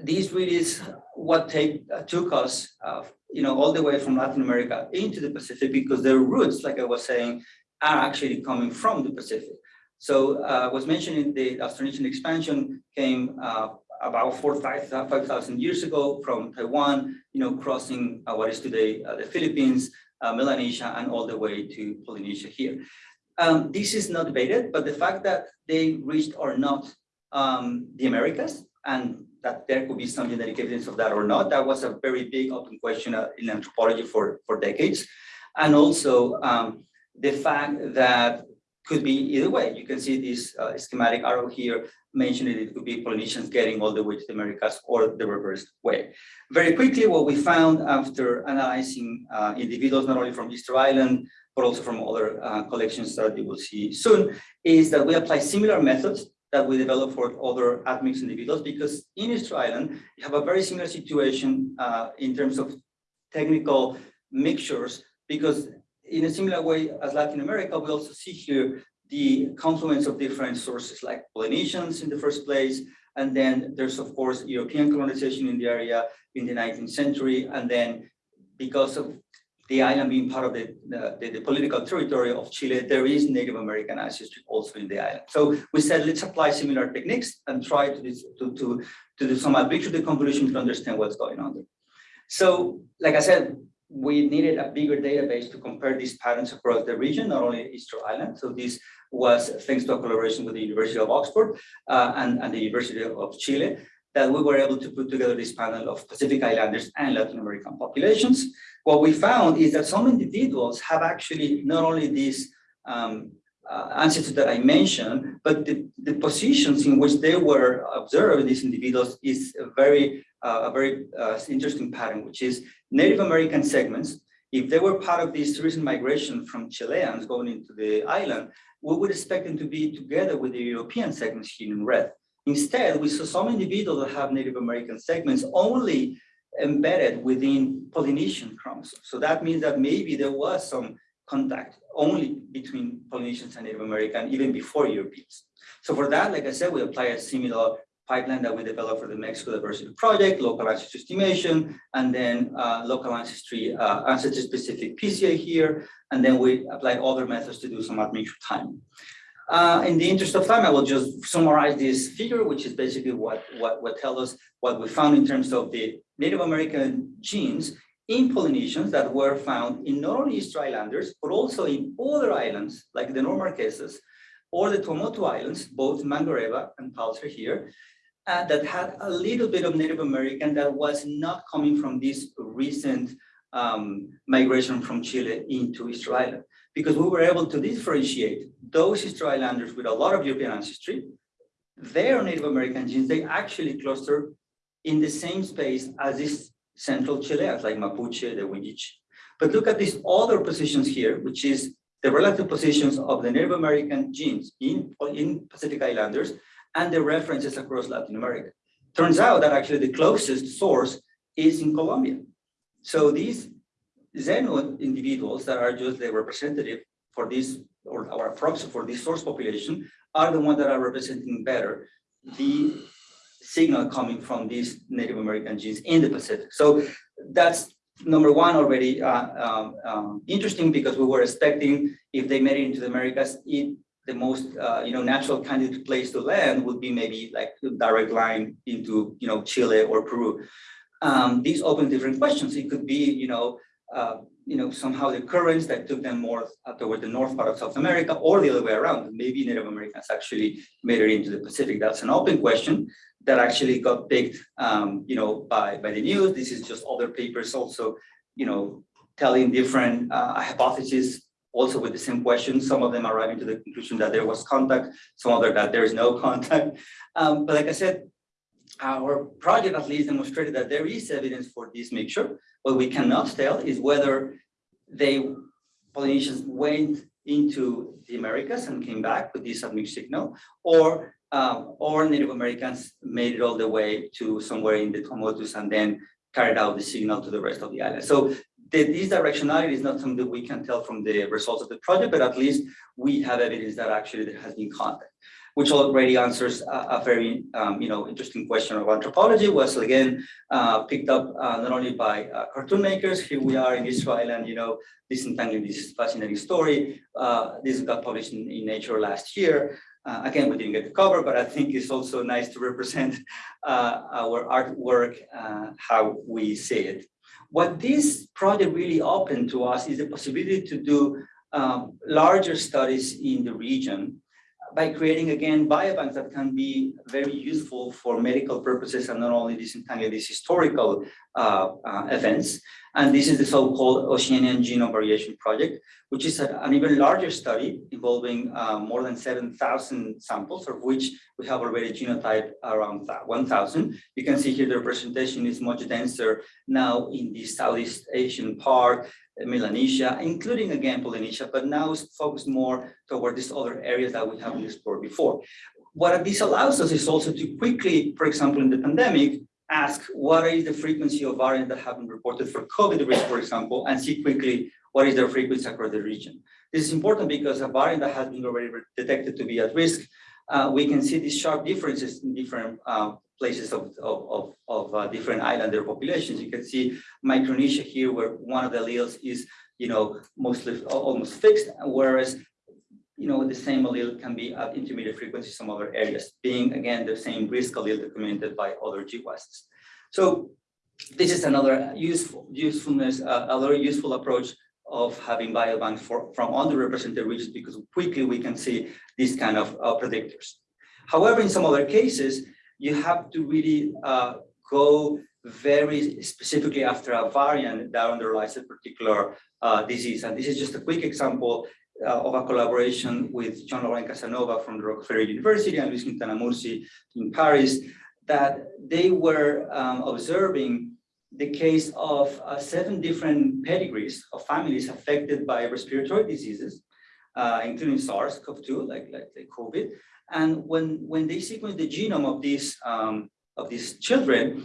this really is what take, uh, took us, uh, you know, all the way from Latin America into the Pacific because their roots, like I was saying, are actually coming from the Pacific. So uh, I was mentioning the Austronesian expansion came uh, about 5,000 years ago from Taiwan, you know, crossing uh, what is today uh, the Philippines, uh, Melanesia, and all the way to Polynesia here. Um, this is not debated, but the fact that they reached or not um, the Americas and that there could be some genetic evidence of that or not, that was a very big open question uh, in anthropology for, for decades. And also um, the fact that could be either way. You can see this uh, schematic arrow here mentioning it could be Polynesians getting all the way to the Americas or the reverse way. Very quickly, what we found after analyzing uh, individuals, not only from Easter Island, but also from other uh, collections that you will see soon, is that we apply similar methods that we develop for other admixed individuals because in Easter Island, you have a very similar situation uh, in terms of technical mixtures because in a similar way as Latin America, we also see here the confluence of different sources like Polynesians in the first place, and then there's of course European colonization in the area in the 19th century, and then because of the island being part of the, the, the, political territory of Chile, there is Native American ancestry also in the island. So we said, let's apply similar techniques and try to, to, to, to do some admixture deconvolution to understand what's going on there. So, like I said, we needed a bigger database to compare these patterns across the region, not only Easter Island. So this was thanks to a collaboration with the University of Oxford uh, and, and the University of Chile that we were able to put together this panel of Pacific Islanders and Latin American populations. What we found is that some individuals have actually not only these um, uh, ancestors that I mentioned, but the, the positions in which they were observed, these individuals, is a very, uh, a very uh, interesting pattern, which is Native American segments. If they were part of this recent migration from Chileans going into the island, we would expect them to be together with the European segments here in red. Instead, we saw some individuals that have Native American segments only embedded within Polynesian chromosomes. So that means that maybe there was some contact only between Polynesians and Native American, even before Europeans. So for that, like I said, we apply a similar pipeline that we developed for the Mexico Diversity Project, local ancestry estimation, and then uh, local ancestry, uh, ancestry-specific PCA here, and then we apply other methods to do some admixture time. Uh, in the interest of time, I will just summarize this figure, which is basically what, what, what tells us what we found in terms of the Native American genes in Polynesians that were found in not only Easter Islanders, but also in other islands like the North Marquesas or the Tuamotu Islands, both Mangareva and Palliser here, uh, that had a little bit of Native American that was not coming from this recent um, migration from Chile into Easter Island because we were able to differentiate those Easter with a lot of European ancestry, their Native American genes, they actually cluster in the same space as these central Chileans like Mapuche, the Huilliche. But look at these other positions here, which is the relative positions of the Native American genes in, in Pacific Islanders and the references across Latin America. turns out that actually the closest source is in Colombia. So these Zenu individuals that are just the representative for this or our proxy for this source population are the ones that are representing better the signal coming from these Native American genes in the Pacific. So that's number one already uh, um, um, interesting because we were expecting if they made it into the Americas, it, the most uh, you know natural candidate place to land would be maybe like a direct line into you know Chile or Peru. Um, these open different questions. It could be you know uh, you know, somehow the currents that took them more uh, toward the north part of South America or the other way around. Maybe Native Americans actually made it into the Pacific. That's an open question that actually got picked, um, you know, by, by the news. This is just other papers also, you know, telling different uh, hypotheses also with the same question. Some of them arriving to the conclusion that there was contact, some other that there is no contact. Um, but like I said, our project at least demonstrated that there is evidence for this mixture. What we cannot tell is whether they Polynesians went into the Americas and came back with this admixed signal, or um, or Native Americans made it all the way to somewhere in the Tuamotus and then carried out the signal to the rest of the island. So the, this directionality is not something that we can tell from the results of the project, but at least we have evidence that actually there has been contact which already answers a, a very um, you know interesting question of anthropology was again uh, picked up uh, not only by uh, cartoon makers here we are in Israel and you know disentangling this fascinating story uh, this got published in, in Nature last year. Uh, again we didn't get the cover but I think it's also nice to represent uh, our artwork how we see it. What this project really opened to us is the possibility to do um, larger studies in the region by creating again biobanks that can be very useful for medical purposes and not only disentangle these historical uh, uh, events. And this is the so-called Oceanian Genome Variation Project, which is a, an even larger study involving uh, more than 7,000 samples, of which we have already genotyped around 1,000. You can see here the representation is much denser now in the Southeast Asian part, Melanesia, including again Polynesia, but now it's focused more toward these other areas that we haven't explored before. What this allows us is also to quickly, for example, in the pandemic, ask what is the frequency of variants that have been reported for COVID risk, for example, and see quickly what is their frequency across the region. This is important because a variant that has been already detected to be at risk, uh, we can see these sharp differences in different uh, places of, of, of, of uh, different islander populations. You can see Micronesia here, where one of the alleles is, you know, mostly almost fixed, whereas, you know, the same allele can be at intermediate frequency some other areas, being again the same risk allele documented by other GWASs. So this is another useful usefulness, uh, another useful approach of having biobanks for, from underrepresented regions because quickly we can see these kind of uh, predictors. However, in some other cases, you have to really uh, go very specifically after a variant that underlies a particular uh, disease. And this is just a quick example uh, of a collaboration with Jean-Laurent Casanova from the Rockefeller University and Luis Quintana in Paris, that they were um, observing the case of uh, seven different pedigrees of families affected by respiratory diseases, uh, including SARS-CoV-2, like, like, like COVID, and when, when they sequenced the genome of these, um, of these children,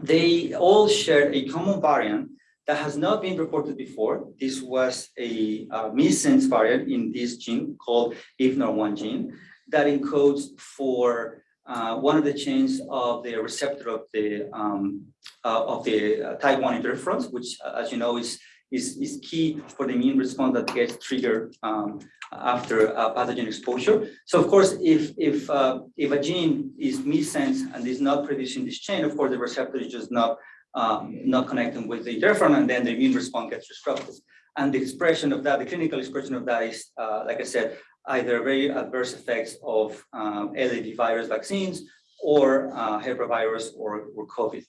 they all shared a common variant that has not been reported before. This was a, missense variant in this gene called IFNAR1 gene that encodes for uh, one of the chains of the receptor of the um, uh, of the uh, type 1 interferons, which, uh, as you know, is is, is key for the immune response that gets triggered um, after uh, pathogen exposure. So of course, if if uh, if a gene is missense and is not producing this chain, of course the receptor is just not um, not connecting with the interferon, and then the immune response gets disrupted. And the expression of that, the clinical expression of that is, uh, like I said, either very adverse effects of um, LAV virus vaccines or uh, herpesvirus or, or COVID.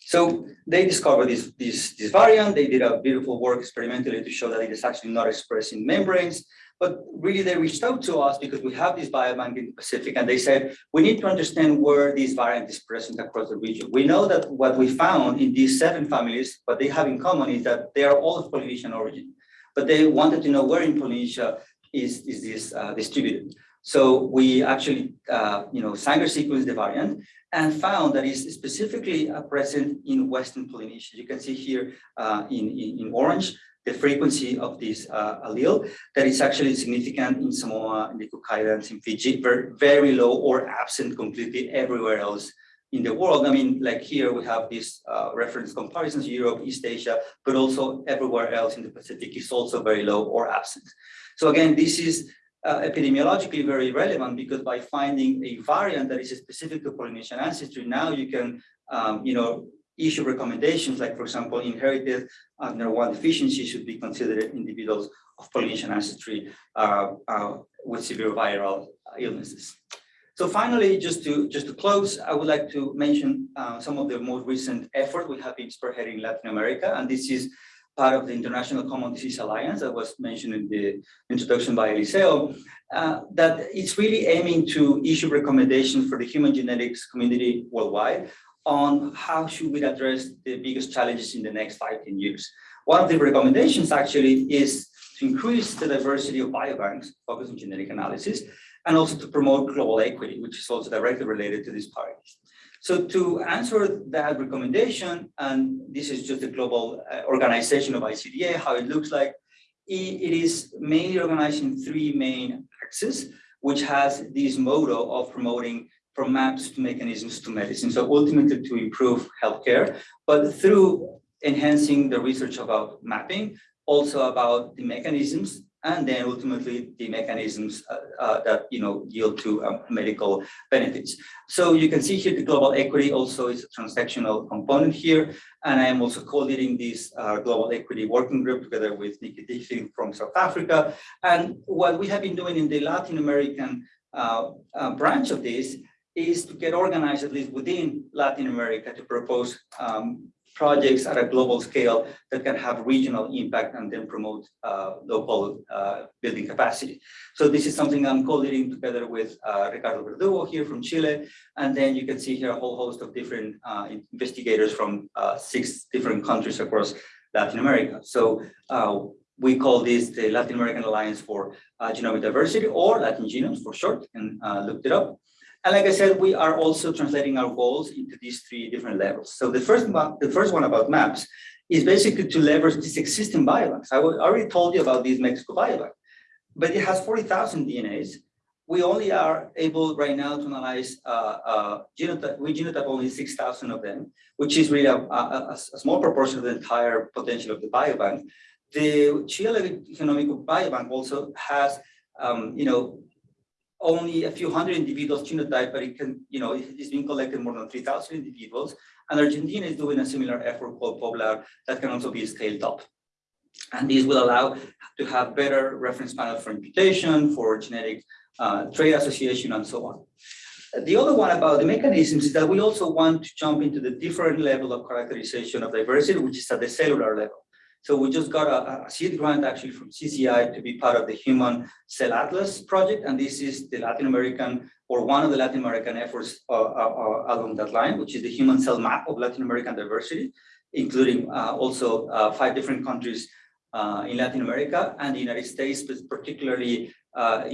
So they discovered this, this, this variant. They did a beautiful work experimentally to show that it is actually not expressed in membranes. But really, they reached out to us because we have this biobank in the Pacific, and they said, we need to understand where this variant is present across the region. We know that what we found in these seven families, what they have in common is that they are all of Polynesian origin. But they wanted to know where in Polynesia is, is this uh, distributed. So we actually, uh, you know, Sanger sequenced the variant and found that it's specifically uh, present in Western Polynesia. You can see here uh, in, in, in, orange the frequency of this uh, allele that is actually significant in Samoa, in the Cook Islands, in Fiji, very, very low or absent completely everywhere else in the world. I mean, like here we have this uh, reference comparisons, Europe, East Asia, but also everywhere else in the Pacific is also very low or absent. So again, this is uh, epidemiologically very relevant because by finding a variant that is specific to Polynesian ancestry, now you can, um, you know, issue recommendations like, for example, inherited uh, NER1 deficiency should be considered individuals of Polynesian ancestry uh, uh, with severe viral illnesses. So finally, just to just to close, I would like to mention uh, some of the most recent efforts we have been spearheading in Latin America, and this is part of the International Common Disease Alliance that was mentioned in the introduction by Eliseo, uh, that it's really aiming to issue recommendations for the human genetics community worldwide on how should we address the biggest challenges in the next five, 10 years. One of the recommendations actually is to increase the diversity of biobanks, focus on genetic analysis, and also to promote global equity, which is also directly related to these parties. So to answer that recommendation, and this is just a global uh, organization of ICDA, how it looks like, it is mainly organized in three main axes, which has this motto of promoting from maps to mechanisms to medicine. So ultimately to improve healthcare, but through enhancing the research about mapping, also about the mechanisms and then ultimately the mechanisms uh, uh, that you know yield to um, medical benefits. So you can see here the global equity also is a transactional component here, and I am also co-leading this uh, global equity working group together with Nikki Tiffin from South Africa. And what we have been doing in the Latin American uh, uh, branch of this is to get organized at least within Latin America to propose um, projects at a global scale that can have regional impact and then promote uh, local uh, building capacity. So this is something I'm co-leading together with uh, Ricardo Verdugo here from Chile. And then you can see here a whole host of different uh, investigators from uh, six different countries across Latin America. So uh, we call this the Latin American Alliance for Genomic Diversity or Latin Genomes for short, and looked it up. And like I said, we are also translating our goals into these three different levels. So the first one, the first one about maps is basically to leverage this existing biobanks. I already told you about this Mexico biobank, but it has 40,000 DNAs. We only are able right now to analyze uh, uh, genotype, we genotype only 6,000 of them, which is really a, a, a, small proportion of the entire potential of the biobank. The Chile Genomic Biobank also has, um, you know, only a few hundred individuals genotype, but it can, you know, it's been collected more than 3,000 individuals. And Argentina is doing a similar effort called POBLAR that can also be scaled up. And this will allow to have better reference panel for imputation, for genetic uh, trait association, and so on. The other one about the mechanisms is that we also want to jump into the different level of characterization of diversity, which is at the cellular level. So we just got a, a, seed grant actually from CZI to be part of the Human Cell Atlas project. And this is the Latin American or one of the Latin American efforts uh, uh, uh along that line, which is the Human Cell Map of Latin American Diversity, including uh, also uh, five different countries uh, in Latin America and the United States, particularly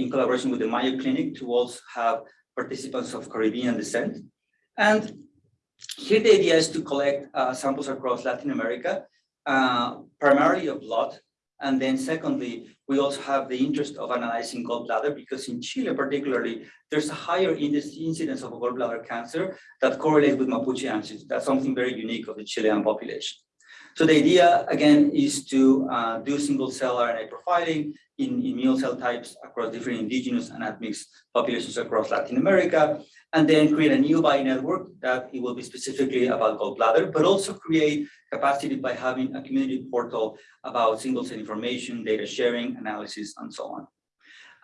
in collaboration with the Mayo Clinic to also have participants of Caribbean descent. And here the idea is to collect samples across Latin America uh, primarily of blood. And then secondly, we also have the interest of analyzing gallbladder because in Chile particularly, there's a higher incidence of gallbladder cancer that correlates with Mapuche ancestry. That's something very unique of the Chilean population. So the idea, again, is to uh, do single cell RNA profiling in immune cell types across different indigenous and admixed populations across Latin America, and then create a new bi-network that it will be specifically about gallbladder, but also create capacity by having a community portal about single cell information, data sharing, analysis, and so on.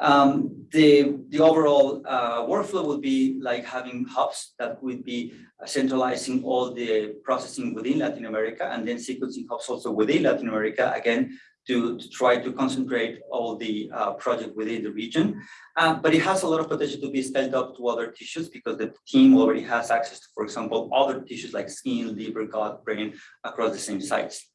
Um, the, the overall uh, workflow would be like having hubs that would be centralizing all the processing within Latin America and then sequencing hubs also within Latin America, again, to, to try to concentrate all the uh, project within the region. Uh, but it has a lot of potential to be scaled up to other tissues because the team already has access to, for example, other tissues like skin, liver, gut, brain across the same sites.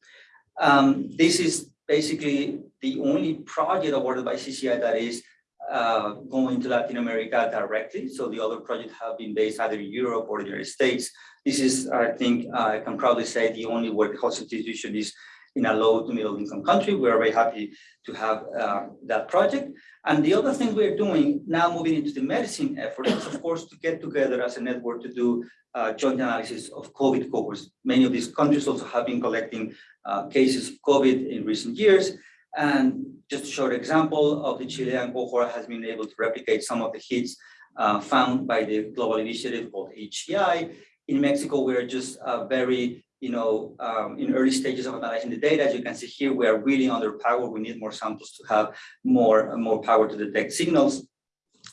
Um, this is basically the only project awarded by CZI that is uh, going to Latin America directly. So the other projects have been based either in Europe or the United States. This is, I think, I can proudly say the only host institution is in a low to middle income country. We are very happy to have uh, that project. And the other thing we're doing now moving into the medicine effort is of course to get together as a network to do uh, joint analysis of COVID cohorts. Many of these countries also have been collecting uh, cases of COVID in recent years. And just a short example of the Chilean cohort has been able to replicate some of the hits uh, found by the global initiative called HGI. In Mexico, we're just uh, very you know, um, in early stages of analyzing the data, as you can see here, we are really underpowered. We need more samples to have more, more power to detect signals.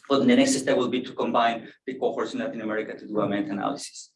But the next step will be to combine the cohorts in Latin America to do a meta-analysis.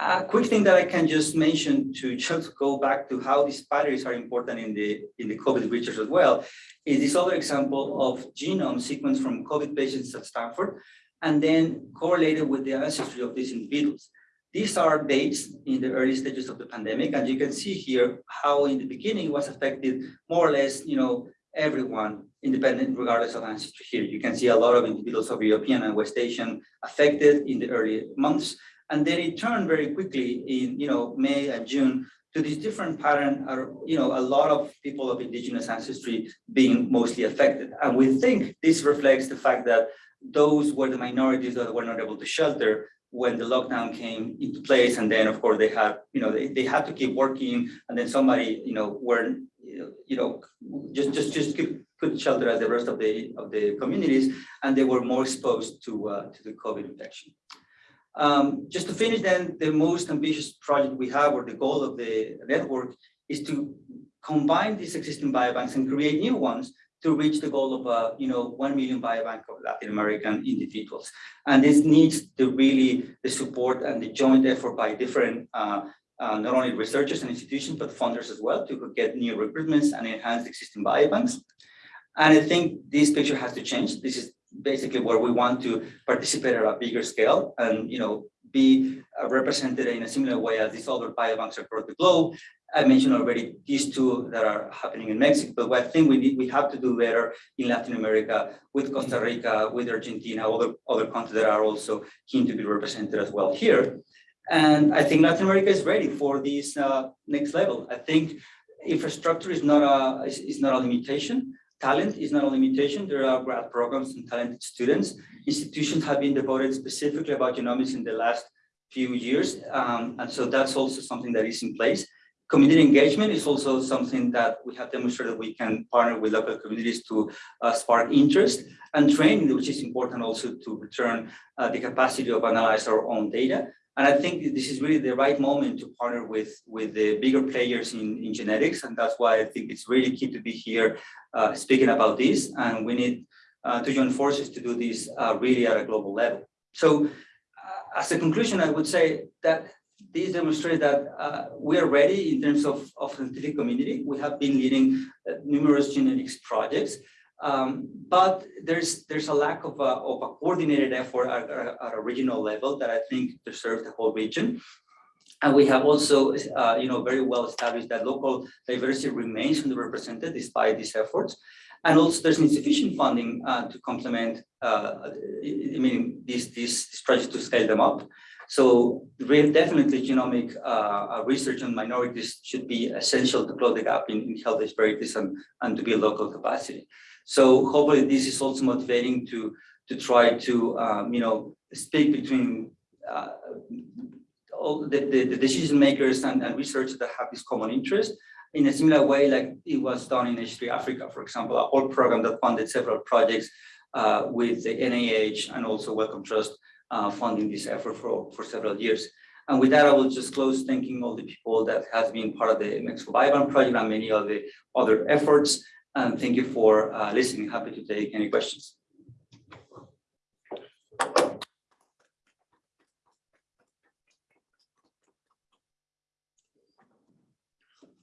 A quick thing that I can just mention to just go back to how these batteries are important in the in the COVID research as well, is this other example of genome sequence from COVID patients at Stanford, and then correlated with the ancestry of these individuals. These are dates in the early stages of the pandemic, and you can see here how in the beginning it was affected more or less, you know, everyone independent regardless of ancestry here. You can see a lot of individuals of European and West Asian affected in the early months. And then it turned very quickly in, you know, May and June to this different pattern are, you know, a lot of people of indigenous ancestry being mostly affected. And we think this reflects the fact that those were the minorities that were not able to shelter when the lockdown came into place and then of course they had you know they, they had to keep working and then somebody you know weren't you know just just just could, could shelter as the rest of the of the communities and they were more exposed to uh, to the covid infection. Um, just to finish then the most ambitious project we have or the goal of the network is to combine these existing biobanks and create new ones to reach the goal of, uh, you know, 1 million biobank of Latin American individuals. And this needs the really the support and the joint effort by different, uh, uh, not only researchers and institutions, but funders as well to get new recruitments and enhance existing biobanks. And I think this picture has to change. This is basically where we want to participate at a bigger scale and, you know, be represented in a similar way as these other biobanks across the globe I mentioned already these two that are happening in Mexico, but I think we need, we have to do better in Latin America with Costa Rica, with Argentina, other, other countries that are also keen to be represented as well here. And I think Latin America is ready for this uh, next level. I think infrastructure is not a is, is not a limitation. Talent is not a limitation. There are grad programs and talented students. Institutions have been devoted specifically about genomics in the last few years. Um, and so that's also something that is in place. Community engagement is also something that we have demonstrated we can partner with local communities to uh, spark interest and training, which is important also to return uh, the capacity of analyze our own data. And I think this is really the right moment to partner with, with the bigger players in, in genetics. And that's why I think it's really key to be here uh, speaking about this. And we need uh, to join forces to do this uh, really at a global level. So uh, as a conclusion, I would say that this demonstrates that uh, we are ready in terms of, of scientific community. We have been leading uh, numerous genetics projects, um, but there's there's a lack of a, of a coordinated effort at, at, a regional level that I think deserves the whole region. And we have also, uh, you know, very well established that local diversity remains underrepresented despite these efforts. And also there's insufficient funding uh, to complement, uh, I mean, these, these projects to scale them up. So definitely genomic uh, uh, research on minorities should be essential to close the gap in, in health disparities and, and to build local capacity. So hopefully this is also motivating to, to try to, um, you know, speak between uh, all the, the, the, decision makers and, and researchers that have this common interest in a similar way like it was done in H3 Africa, for example, a whole program that funded several projects uh, with the NIH and also Wellcome Trust uh, funding this effort for, for several years. And with that, I will just close thanking all the people that has been part of the Mexico Biobank project and many of the other efforts. And thank you for uh, listening. Happy to take any questions.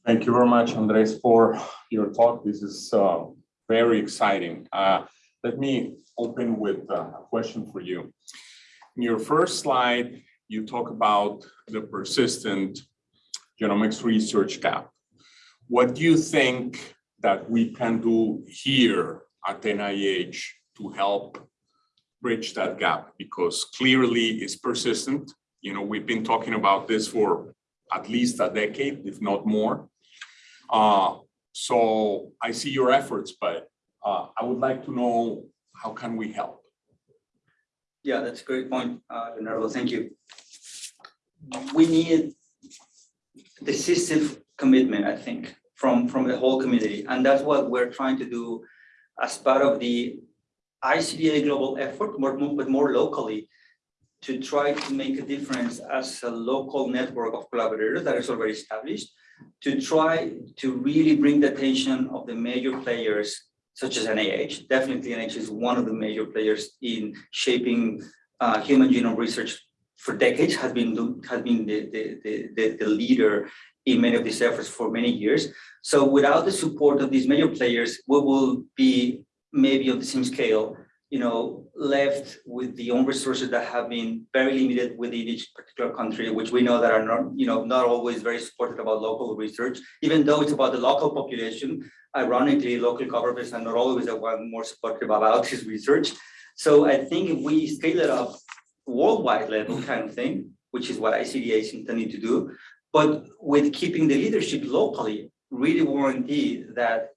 Thank you very much, Andres, for your talk. This is uh, very exciting. Uh, let me open with a question for you. In your first slide, you talk about the persistent genomics research gap. What do you think that we can do here at NIH to help bridge that gap because clearly it's persistent. You know, we've been talking about this for at least a decade, if not more. Uh, so I see your efforts, but uh, I would like to know how can we help? Yeah, that's a great point, uh, Leonardo, thank you. We need decisive commitment, I think, from, from the whole community, and that's what we're trying to do as part of the ICDA global effort, more, but more locally, to try to make a difference as a local network of collaborators that is already established, to try to really bring the attention of the major players such as NIH. Definitely NIH is one of the major players in shaping uh, human genome research for decades, has been, has been the, the, the, the, leader in many of these efforts for many years. So without the support of these major players, we will be maybe on the same scale, you know, left with the own resources that have been very limited within each particular country, which we know that are not, you know, not always very supportive about local research, even though it's about the local population. Ironically, local governments are not always the one more supportive about this research. So I think if we scale it up worldwide level kind of thing, which is what ICDA is intending to do, but with keeping the leadership locally, really guarantee that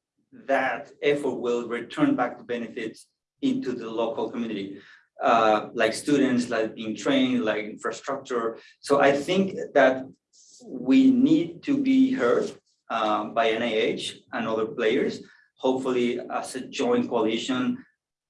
that effort will return back the benefits into the local community, uh, like students, like being trained, like infrastructure. So I think that we need to be heard um, by NIH and other players, hopefully as a joint coalition.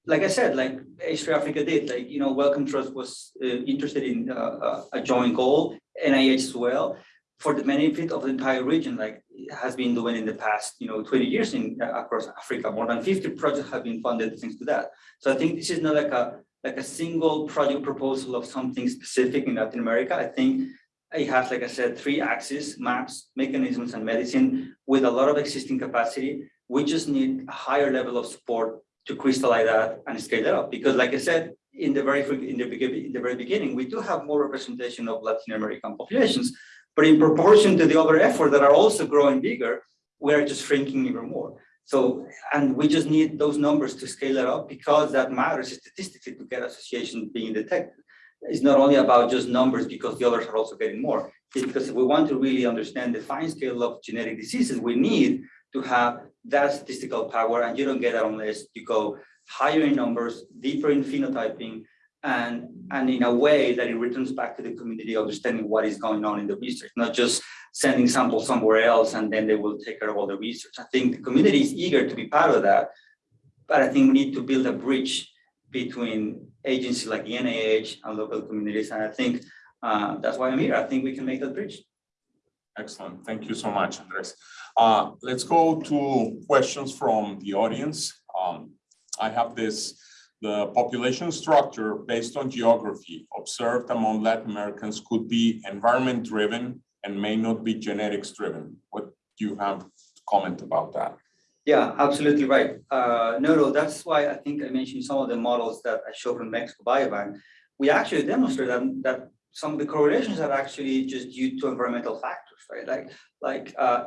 Like I said, like H3 Africa did, like, you know, Wellcome Trust was uh, interested in uh, uh, a joint goal, NIH as well, for the benefit of the entire region, like it has been doing in the past, you know, 20 years in uh, across Africa. More than 50 projects have been funded thanks to that. So I think this is not like a like a single project proposal of something specific in Latin America. I think it has, like I said, three axes, maps, mechanisms, and medicine with a lot of existing capacity. We just need a higher level of support to crystallize that and scale that up. Because like I said, in the very in the in the very beginning, we do have more representation of Latin American populations, but in proportion to the other efforts that are also growing bigger, we're just shrinking even more. So, and we just need those numbers to scale it up because that matters statistically to get associations being detected. It's not only about just numbers because the others are also getting more. It's because if we want to really understand the fine scale of genetic diseases, we need to have that statistical power and you don't get that unless you go higher in numbers, deeper in phenotyping, and, and in a way that it returns back to the community understanding what is going on in the research, not just sending samples somewhere else and then they will take care of all the research. I think the community is eager to be part of that, but I think we need to build a bridge between agencies like the NIH and local communities. And I think uh, that's why I'm here. I think we can make that bridge. Excellent. Thank you so much, Andres. Uh, let's go to questions from the audience. Um, I have this, the population structure based on geography observed among Latin Americans could be environment driven and may not be genetics driven. What do you have to comment about that? Yeah, absolutely right. Uh, no, no, that's why I think I mentioned some of the models that I showed from Mexico Biobank. We actually demonstrated that, that some of the correlations are actually just due to environmental factors, right? Like, like uh,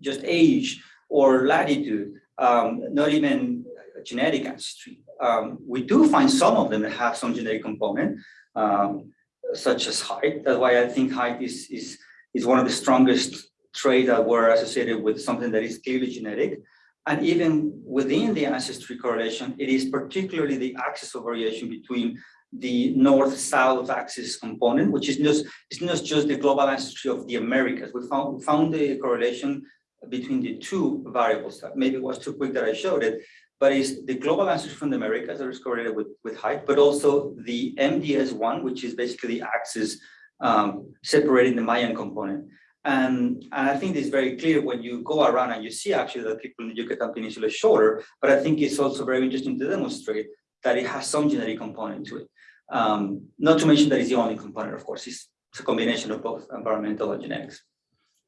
just age or latitude, um, not even genetic ancestry. Um, we do find some of them that have some genetic component, um, such as height. That's why I think height is, is, is one of the strongest traits that were associated with something that is clearly genetic. And even within the ancestry correlation, it is particularly the axis of variation between the north-south axis component, which is just, it's not just the global ancestry of the Americas. We found, we found the correlation between the two variables. That maybe was too quick that I showed it, but it's the global ancestry from the Americas that is correlated with, with height, but also the MDS1, which is basically the axis um, separating the Mayan component. And, and I think it's very clear when you go around and you see actually that people in the Yucatan Peninsula is shorter, but I think it's also very interesting to demonstrate that it has some genetic component to it. Um, not to mention that it's the only component, of course, it's, it's a combination of both environmental and genetics.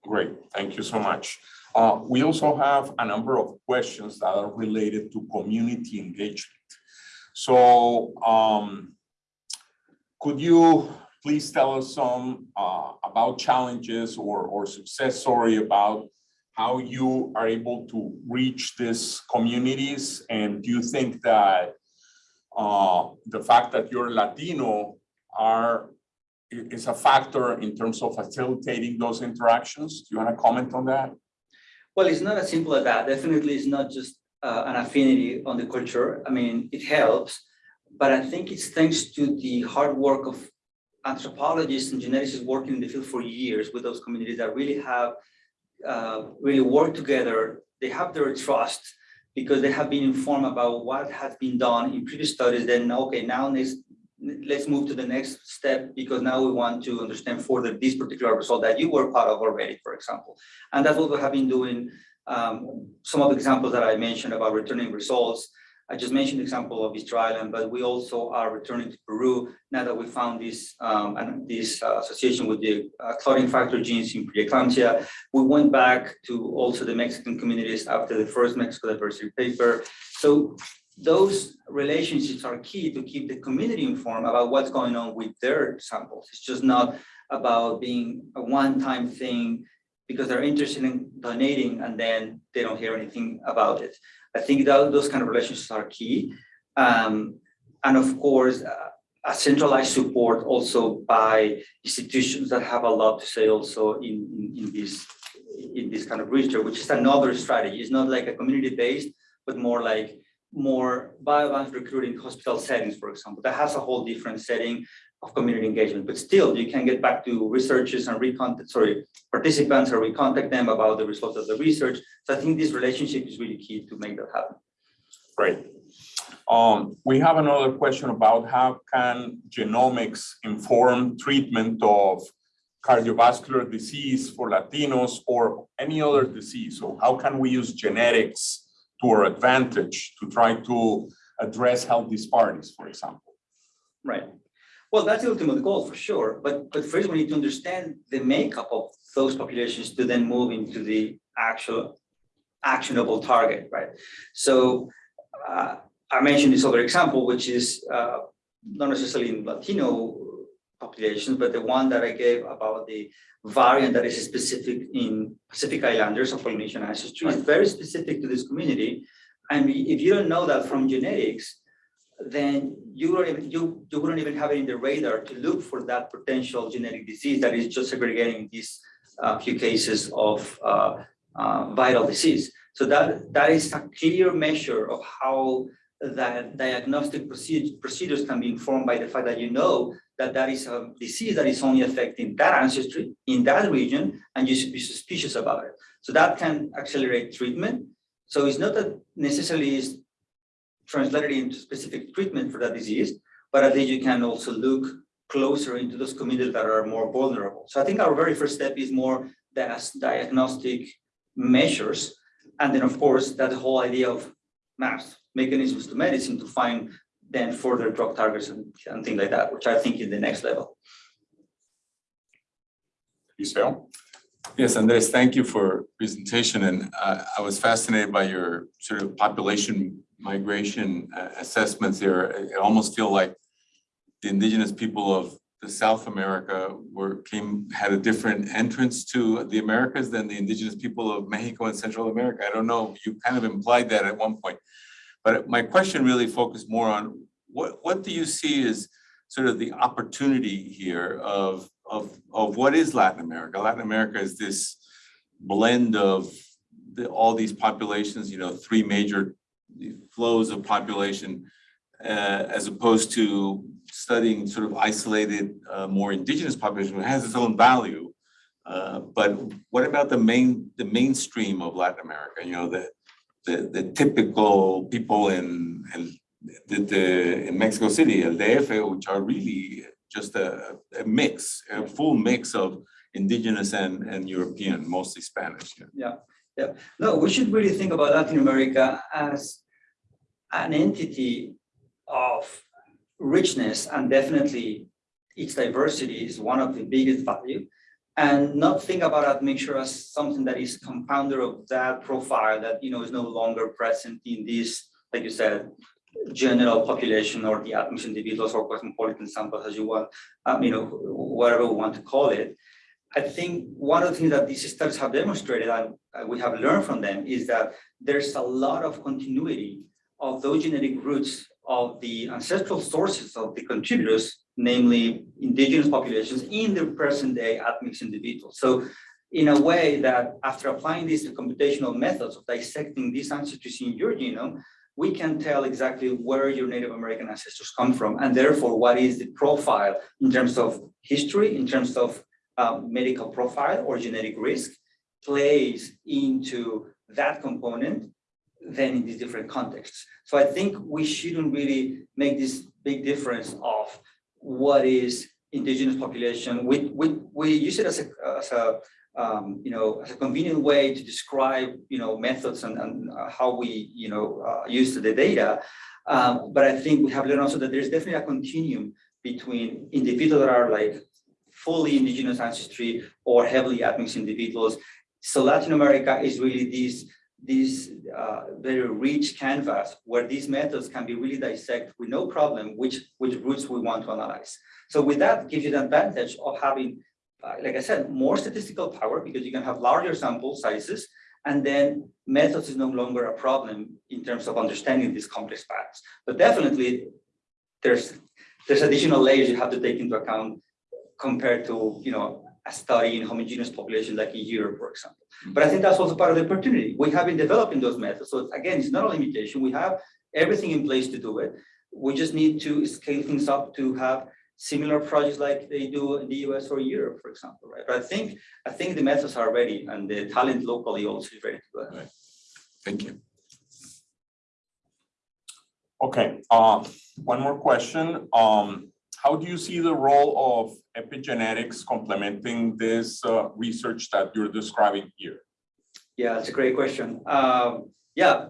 Great, thank you so much. Uh, we also have a number of questions that are related to community engagement. So um, could you please tell us some uh, about challenges or, or success story about how you are able to reach these communities? And do you think that uh, the fact that you're Latino are, is a factor in terms of facilitating those interactions. Do you want to comment on that? Well, it's not as simple as that. Definitely, it's not just uh, an affinity on the culture. I mean, it helps, but I think it's thanks to the hard work of anthropologists and geneticists working in the field for years with those communities that really have uh, really worked together. They have their trust because they have been informed about what has been done in previous studies. Then, okay, now let's let's move to the next step because now we want to understand further this particular result that you were part of already, for example. And that's what we have been doing. Um, some of the examples that I mentioned about returning results, I just mentioned the example of Easter Island, but we also are returning to Peru now that we found this um, and this uh, association with the uh, clotting factor genes in preeclampsia. We went back to also the Mexican communities after the first Mexico diversity paper. So those relationships are key to keep the community informed about what's going on with their samples. It's just not about being a one-time thing because they're interested in donating and then they don't hear anything about it. I think that those kind of relationships are key. Um, and of course, uh, a centralized support also by institutions that have a lot to say also in, in, in this in this kind of research, which is another strategy. It's not like a community-based, but more like more biobank recruiting hospital settings, for example, that has a whole different setting of community engagement, but still you can get back to researchers and recontact, sorry, participants or recontact them about the results of the research. So I think this relationship is really key to make that happen. Great. Um, we have another question about how can genomics inform treatment of cardiovascular disease for Latinos or any other disease? So how can we use genetics to our advantage to try to address health disparities, for example? Right. Well, that's the ultimate goal for sure. But but first we need to understand the makeup of those populations to then move into the actual actionable target, right? So uh, I mentioned this other example, which is uh, not necessarily in Latino populations, but the one that I gave about the variant that is specific in Pacific Islanders of Polynesian ancestry is very specific to this community. And if you don't know that from genetics, then you don't even you, you wouldn't even have it in the radar to look for that potential genetic disease that is just segregating these uh, few cases of uh, uh, viral disease. So that that is a clear measure of how that diagnostic procedure, procedures can be informed by the fact that you know that that is a disease that is only affecting that ancestry in that region, and you should be suspicious about it. So that can accelerate treatment. So it's not that necessarily is translated into specific treatment for that disease, but at least you can also look closer into those communities that are more vulnerable. So I think our very first step is more as diagnostic measures. And then of course, that whole idea of maps, mechanisms to medicine to find then further drug targets and, and things like that, which I think is the next level. Isabel? Yes, Andres, thank you for presentation. And uh, I was fascinated by your sort of population migration uh, assessments there. I I almost feel like the indigenous people of the South America were came, had a different entrance to the Americas than the indigenous people of Mexico and Central America. I don't know, you kind of implied that at one point. But my question really focused more on what, what do you see as sort of the opportunity here of, of, of what is Latin America? Latin America is this blend of the, all these populations, you know, three major flows of population, uh, as opposed to studying sort of isolated, uh, more indigenous population, it has its own value. Uh, but what about the main, the mainstream of Latin America? You know, the, the, the typical people in, in the, the, in Mexico City, El DF, which are really just a, a mix, a full mix of indigenous and, and European, mostly Spanish. yeah. Yeah, no, we should really think about Latin America as an entity of richness and definitely its diversity is one of the biggest value and not think about admixture as something that is confounder of that profile that you know is no longer present in this, like you said, general population or the admixed individuals or cosmopolitan samples as you want, um, you know, whatever we want to call it. I think one of the things that these studies have demonstrated and we have learned from them is that there's a lot of continuity of those genetic roots of the ancestral sources of the contributors, namely indigenous populations in the present day admixed individuals. So in a way that after applying these computational methods of dissecting these ancestries in your genome, we can tell exactly where your Native American ancestors come from, and therefore what is the profile in terms of history, in terms of uh, medical profile or genetic risk plays into that component than in these different contexts. So I think we shouldn't really make this big difference of what is indigenous population. We, we, we use it as a, as a um, you know, as a convenient way to describe, you know, methods and, and uh, how we, you know, uh, use the data. Um, but I think we have learned also that there's definitely a continuum between individuals that are like fully indigenous ancestry or heavily admixed individuals. So Latin America is really this, this uh, very rich canvas where these methods can be really dissect with no problem which, which roots we want to analyze. So with that gives you the advantage of having uh, like I said, more statistical power because you can have larger sample sizes and then methods is no longer a problem in terms of understanding these complex patterns. But definitely there's there's additional layers you have to take into account compared to you know a study in homogeneous population like in Europe, for example. But I think that's also part of the opportunity. We have been developing those methods. So again, it's not a limitation. We have everything in place to do it. We just need to scale things up to have similar projects like they do in the US or Europe, for example, right? But I think I think the methods are ready and the talent locally also is ready to go. ahead. Thank you. Okay, uh, one more question. Um, how do you see the role of epigenetics complementing this uh, research that you're describing here? Yeah, it's a great question. Um, yeah,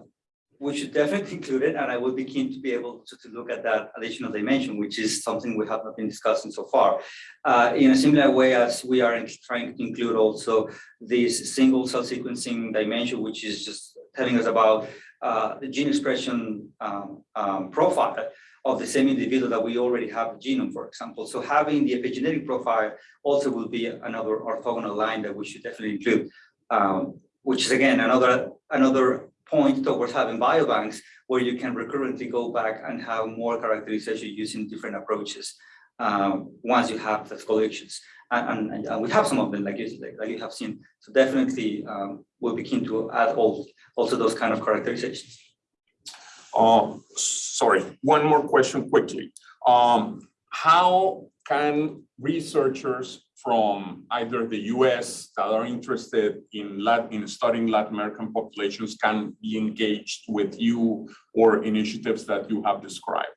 we should definitely include it, and I would be keen to be able to, to look at that additional dimension, which is something we have not been discussing so far. Uh, in a similar way as we are trying to include also this single cell sequencing dimension, which is just telling us about the gene expression um, um, profile of the same individual that we already have a genome, for example. So having the epigenetic profile also will be another orthogonal line that we should definitely include, um, which is again another another point towards having biobanks where you can recurrently go back and have more characterization using different approaches um, once you have the collections. And, and, and, we have some of them, like you, like, like you have seen. So definitely um, we'll be keen to add all, also those kind of characterizations. Um, sorry, one more question quickly. Um, how can researchers from either the US that are interested in Latin, in studying Latin American populations can be engaged with you or initiatives that you have described?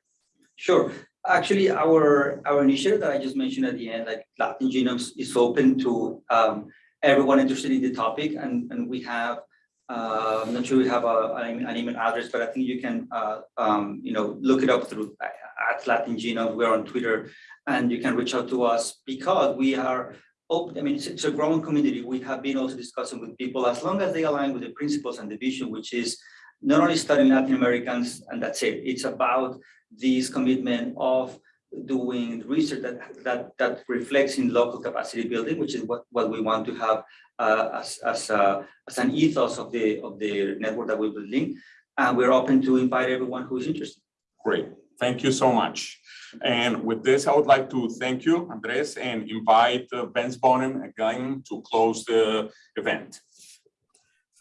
Sure. Actually, our, our initiative that I just mentioned at the end, like Latin Genomes, is open to um, everyone interested in the topic. And, and we have, uh, I'm not sure we have a, an email address, but I think you can, uh, um, you know, look it up through at Latin Genome. We're on Twitter and you can reach out to us because we are open. I mean, it's, a growing community. We have been also discussing with people as long as they align with the principles and the vision, which is not only studying Latin Americans and that's it. It's about this commitment of doing research that that that reflects in local capacity building, which is what what we want to have uh, as as, uh, as an ethos of the of the network that we're building, and we're open to invite everyone who is interested. Great, thank you so much. And with this, I would like to thank you, Andres, and invite uh, Vince Bonham again to close the event.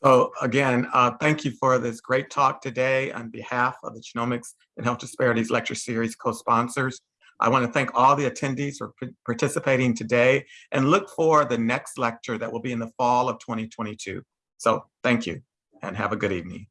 So again, uh, thank you for this great talk today on behalf of the Genomics and Health Disparities Lecture Series co-sponsors. I want to thank all the attendees for participating today and look for the next lecture that will be in the fall of 2022. So thank you and have a good evening.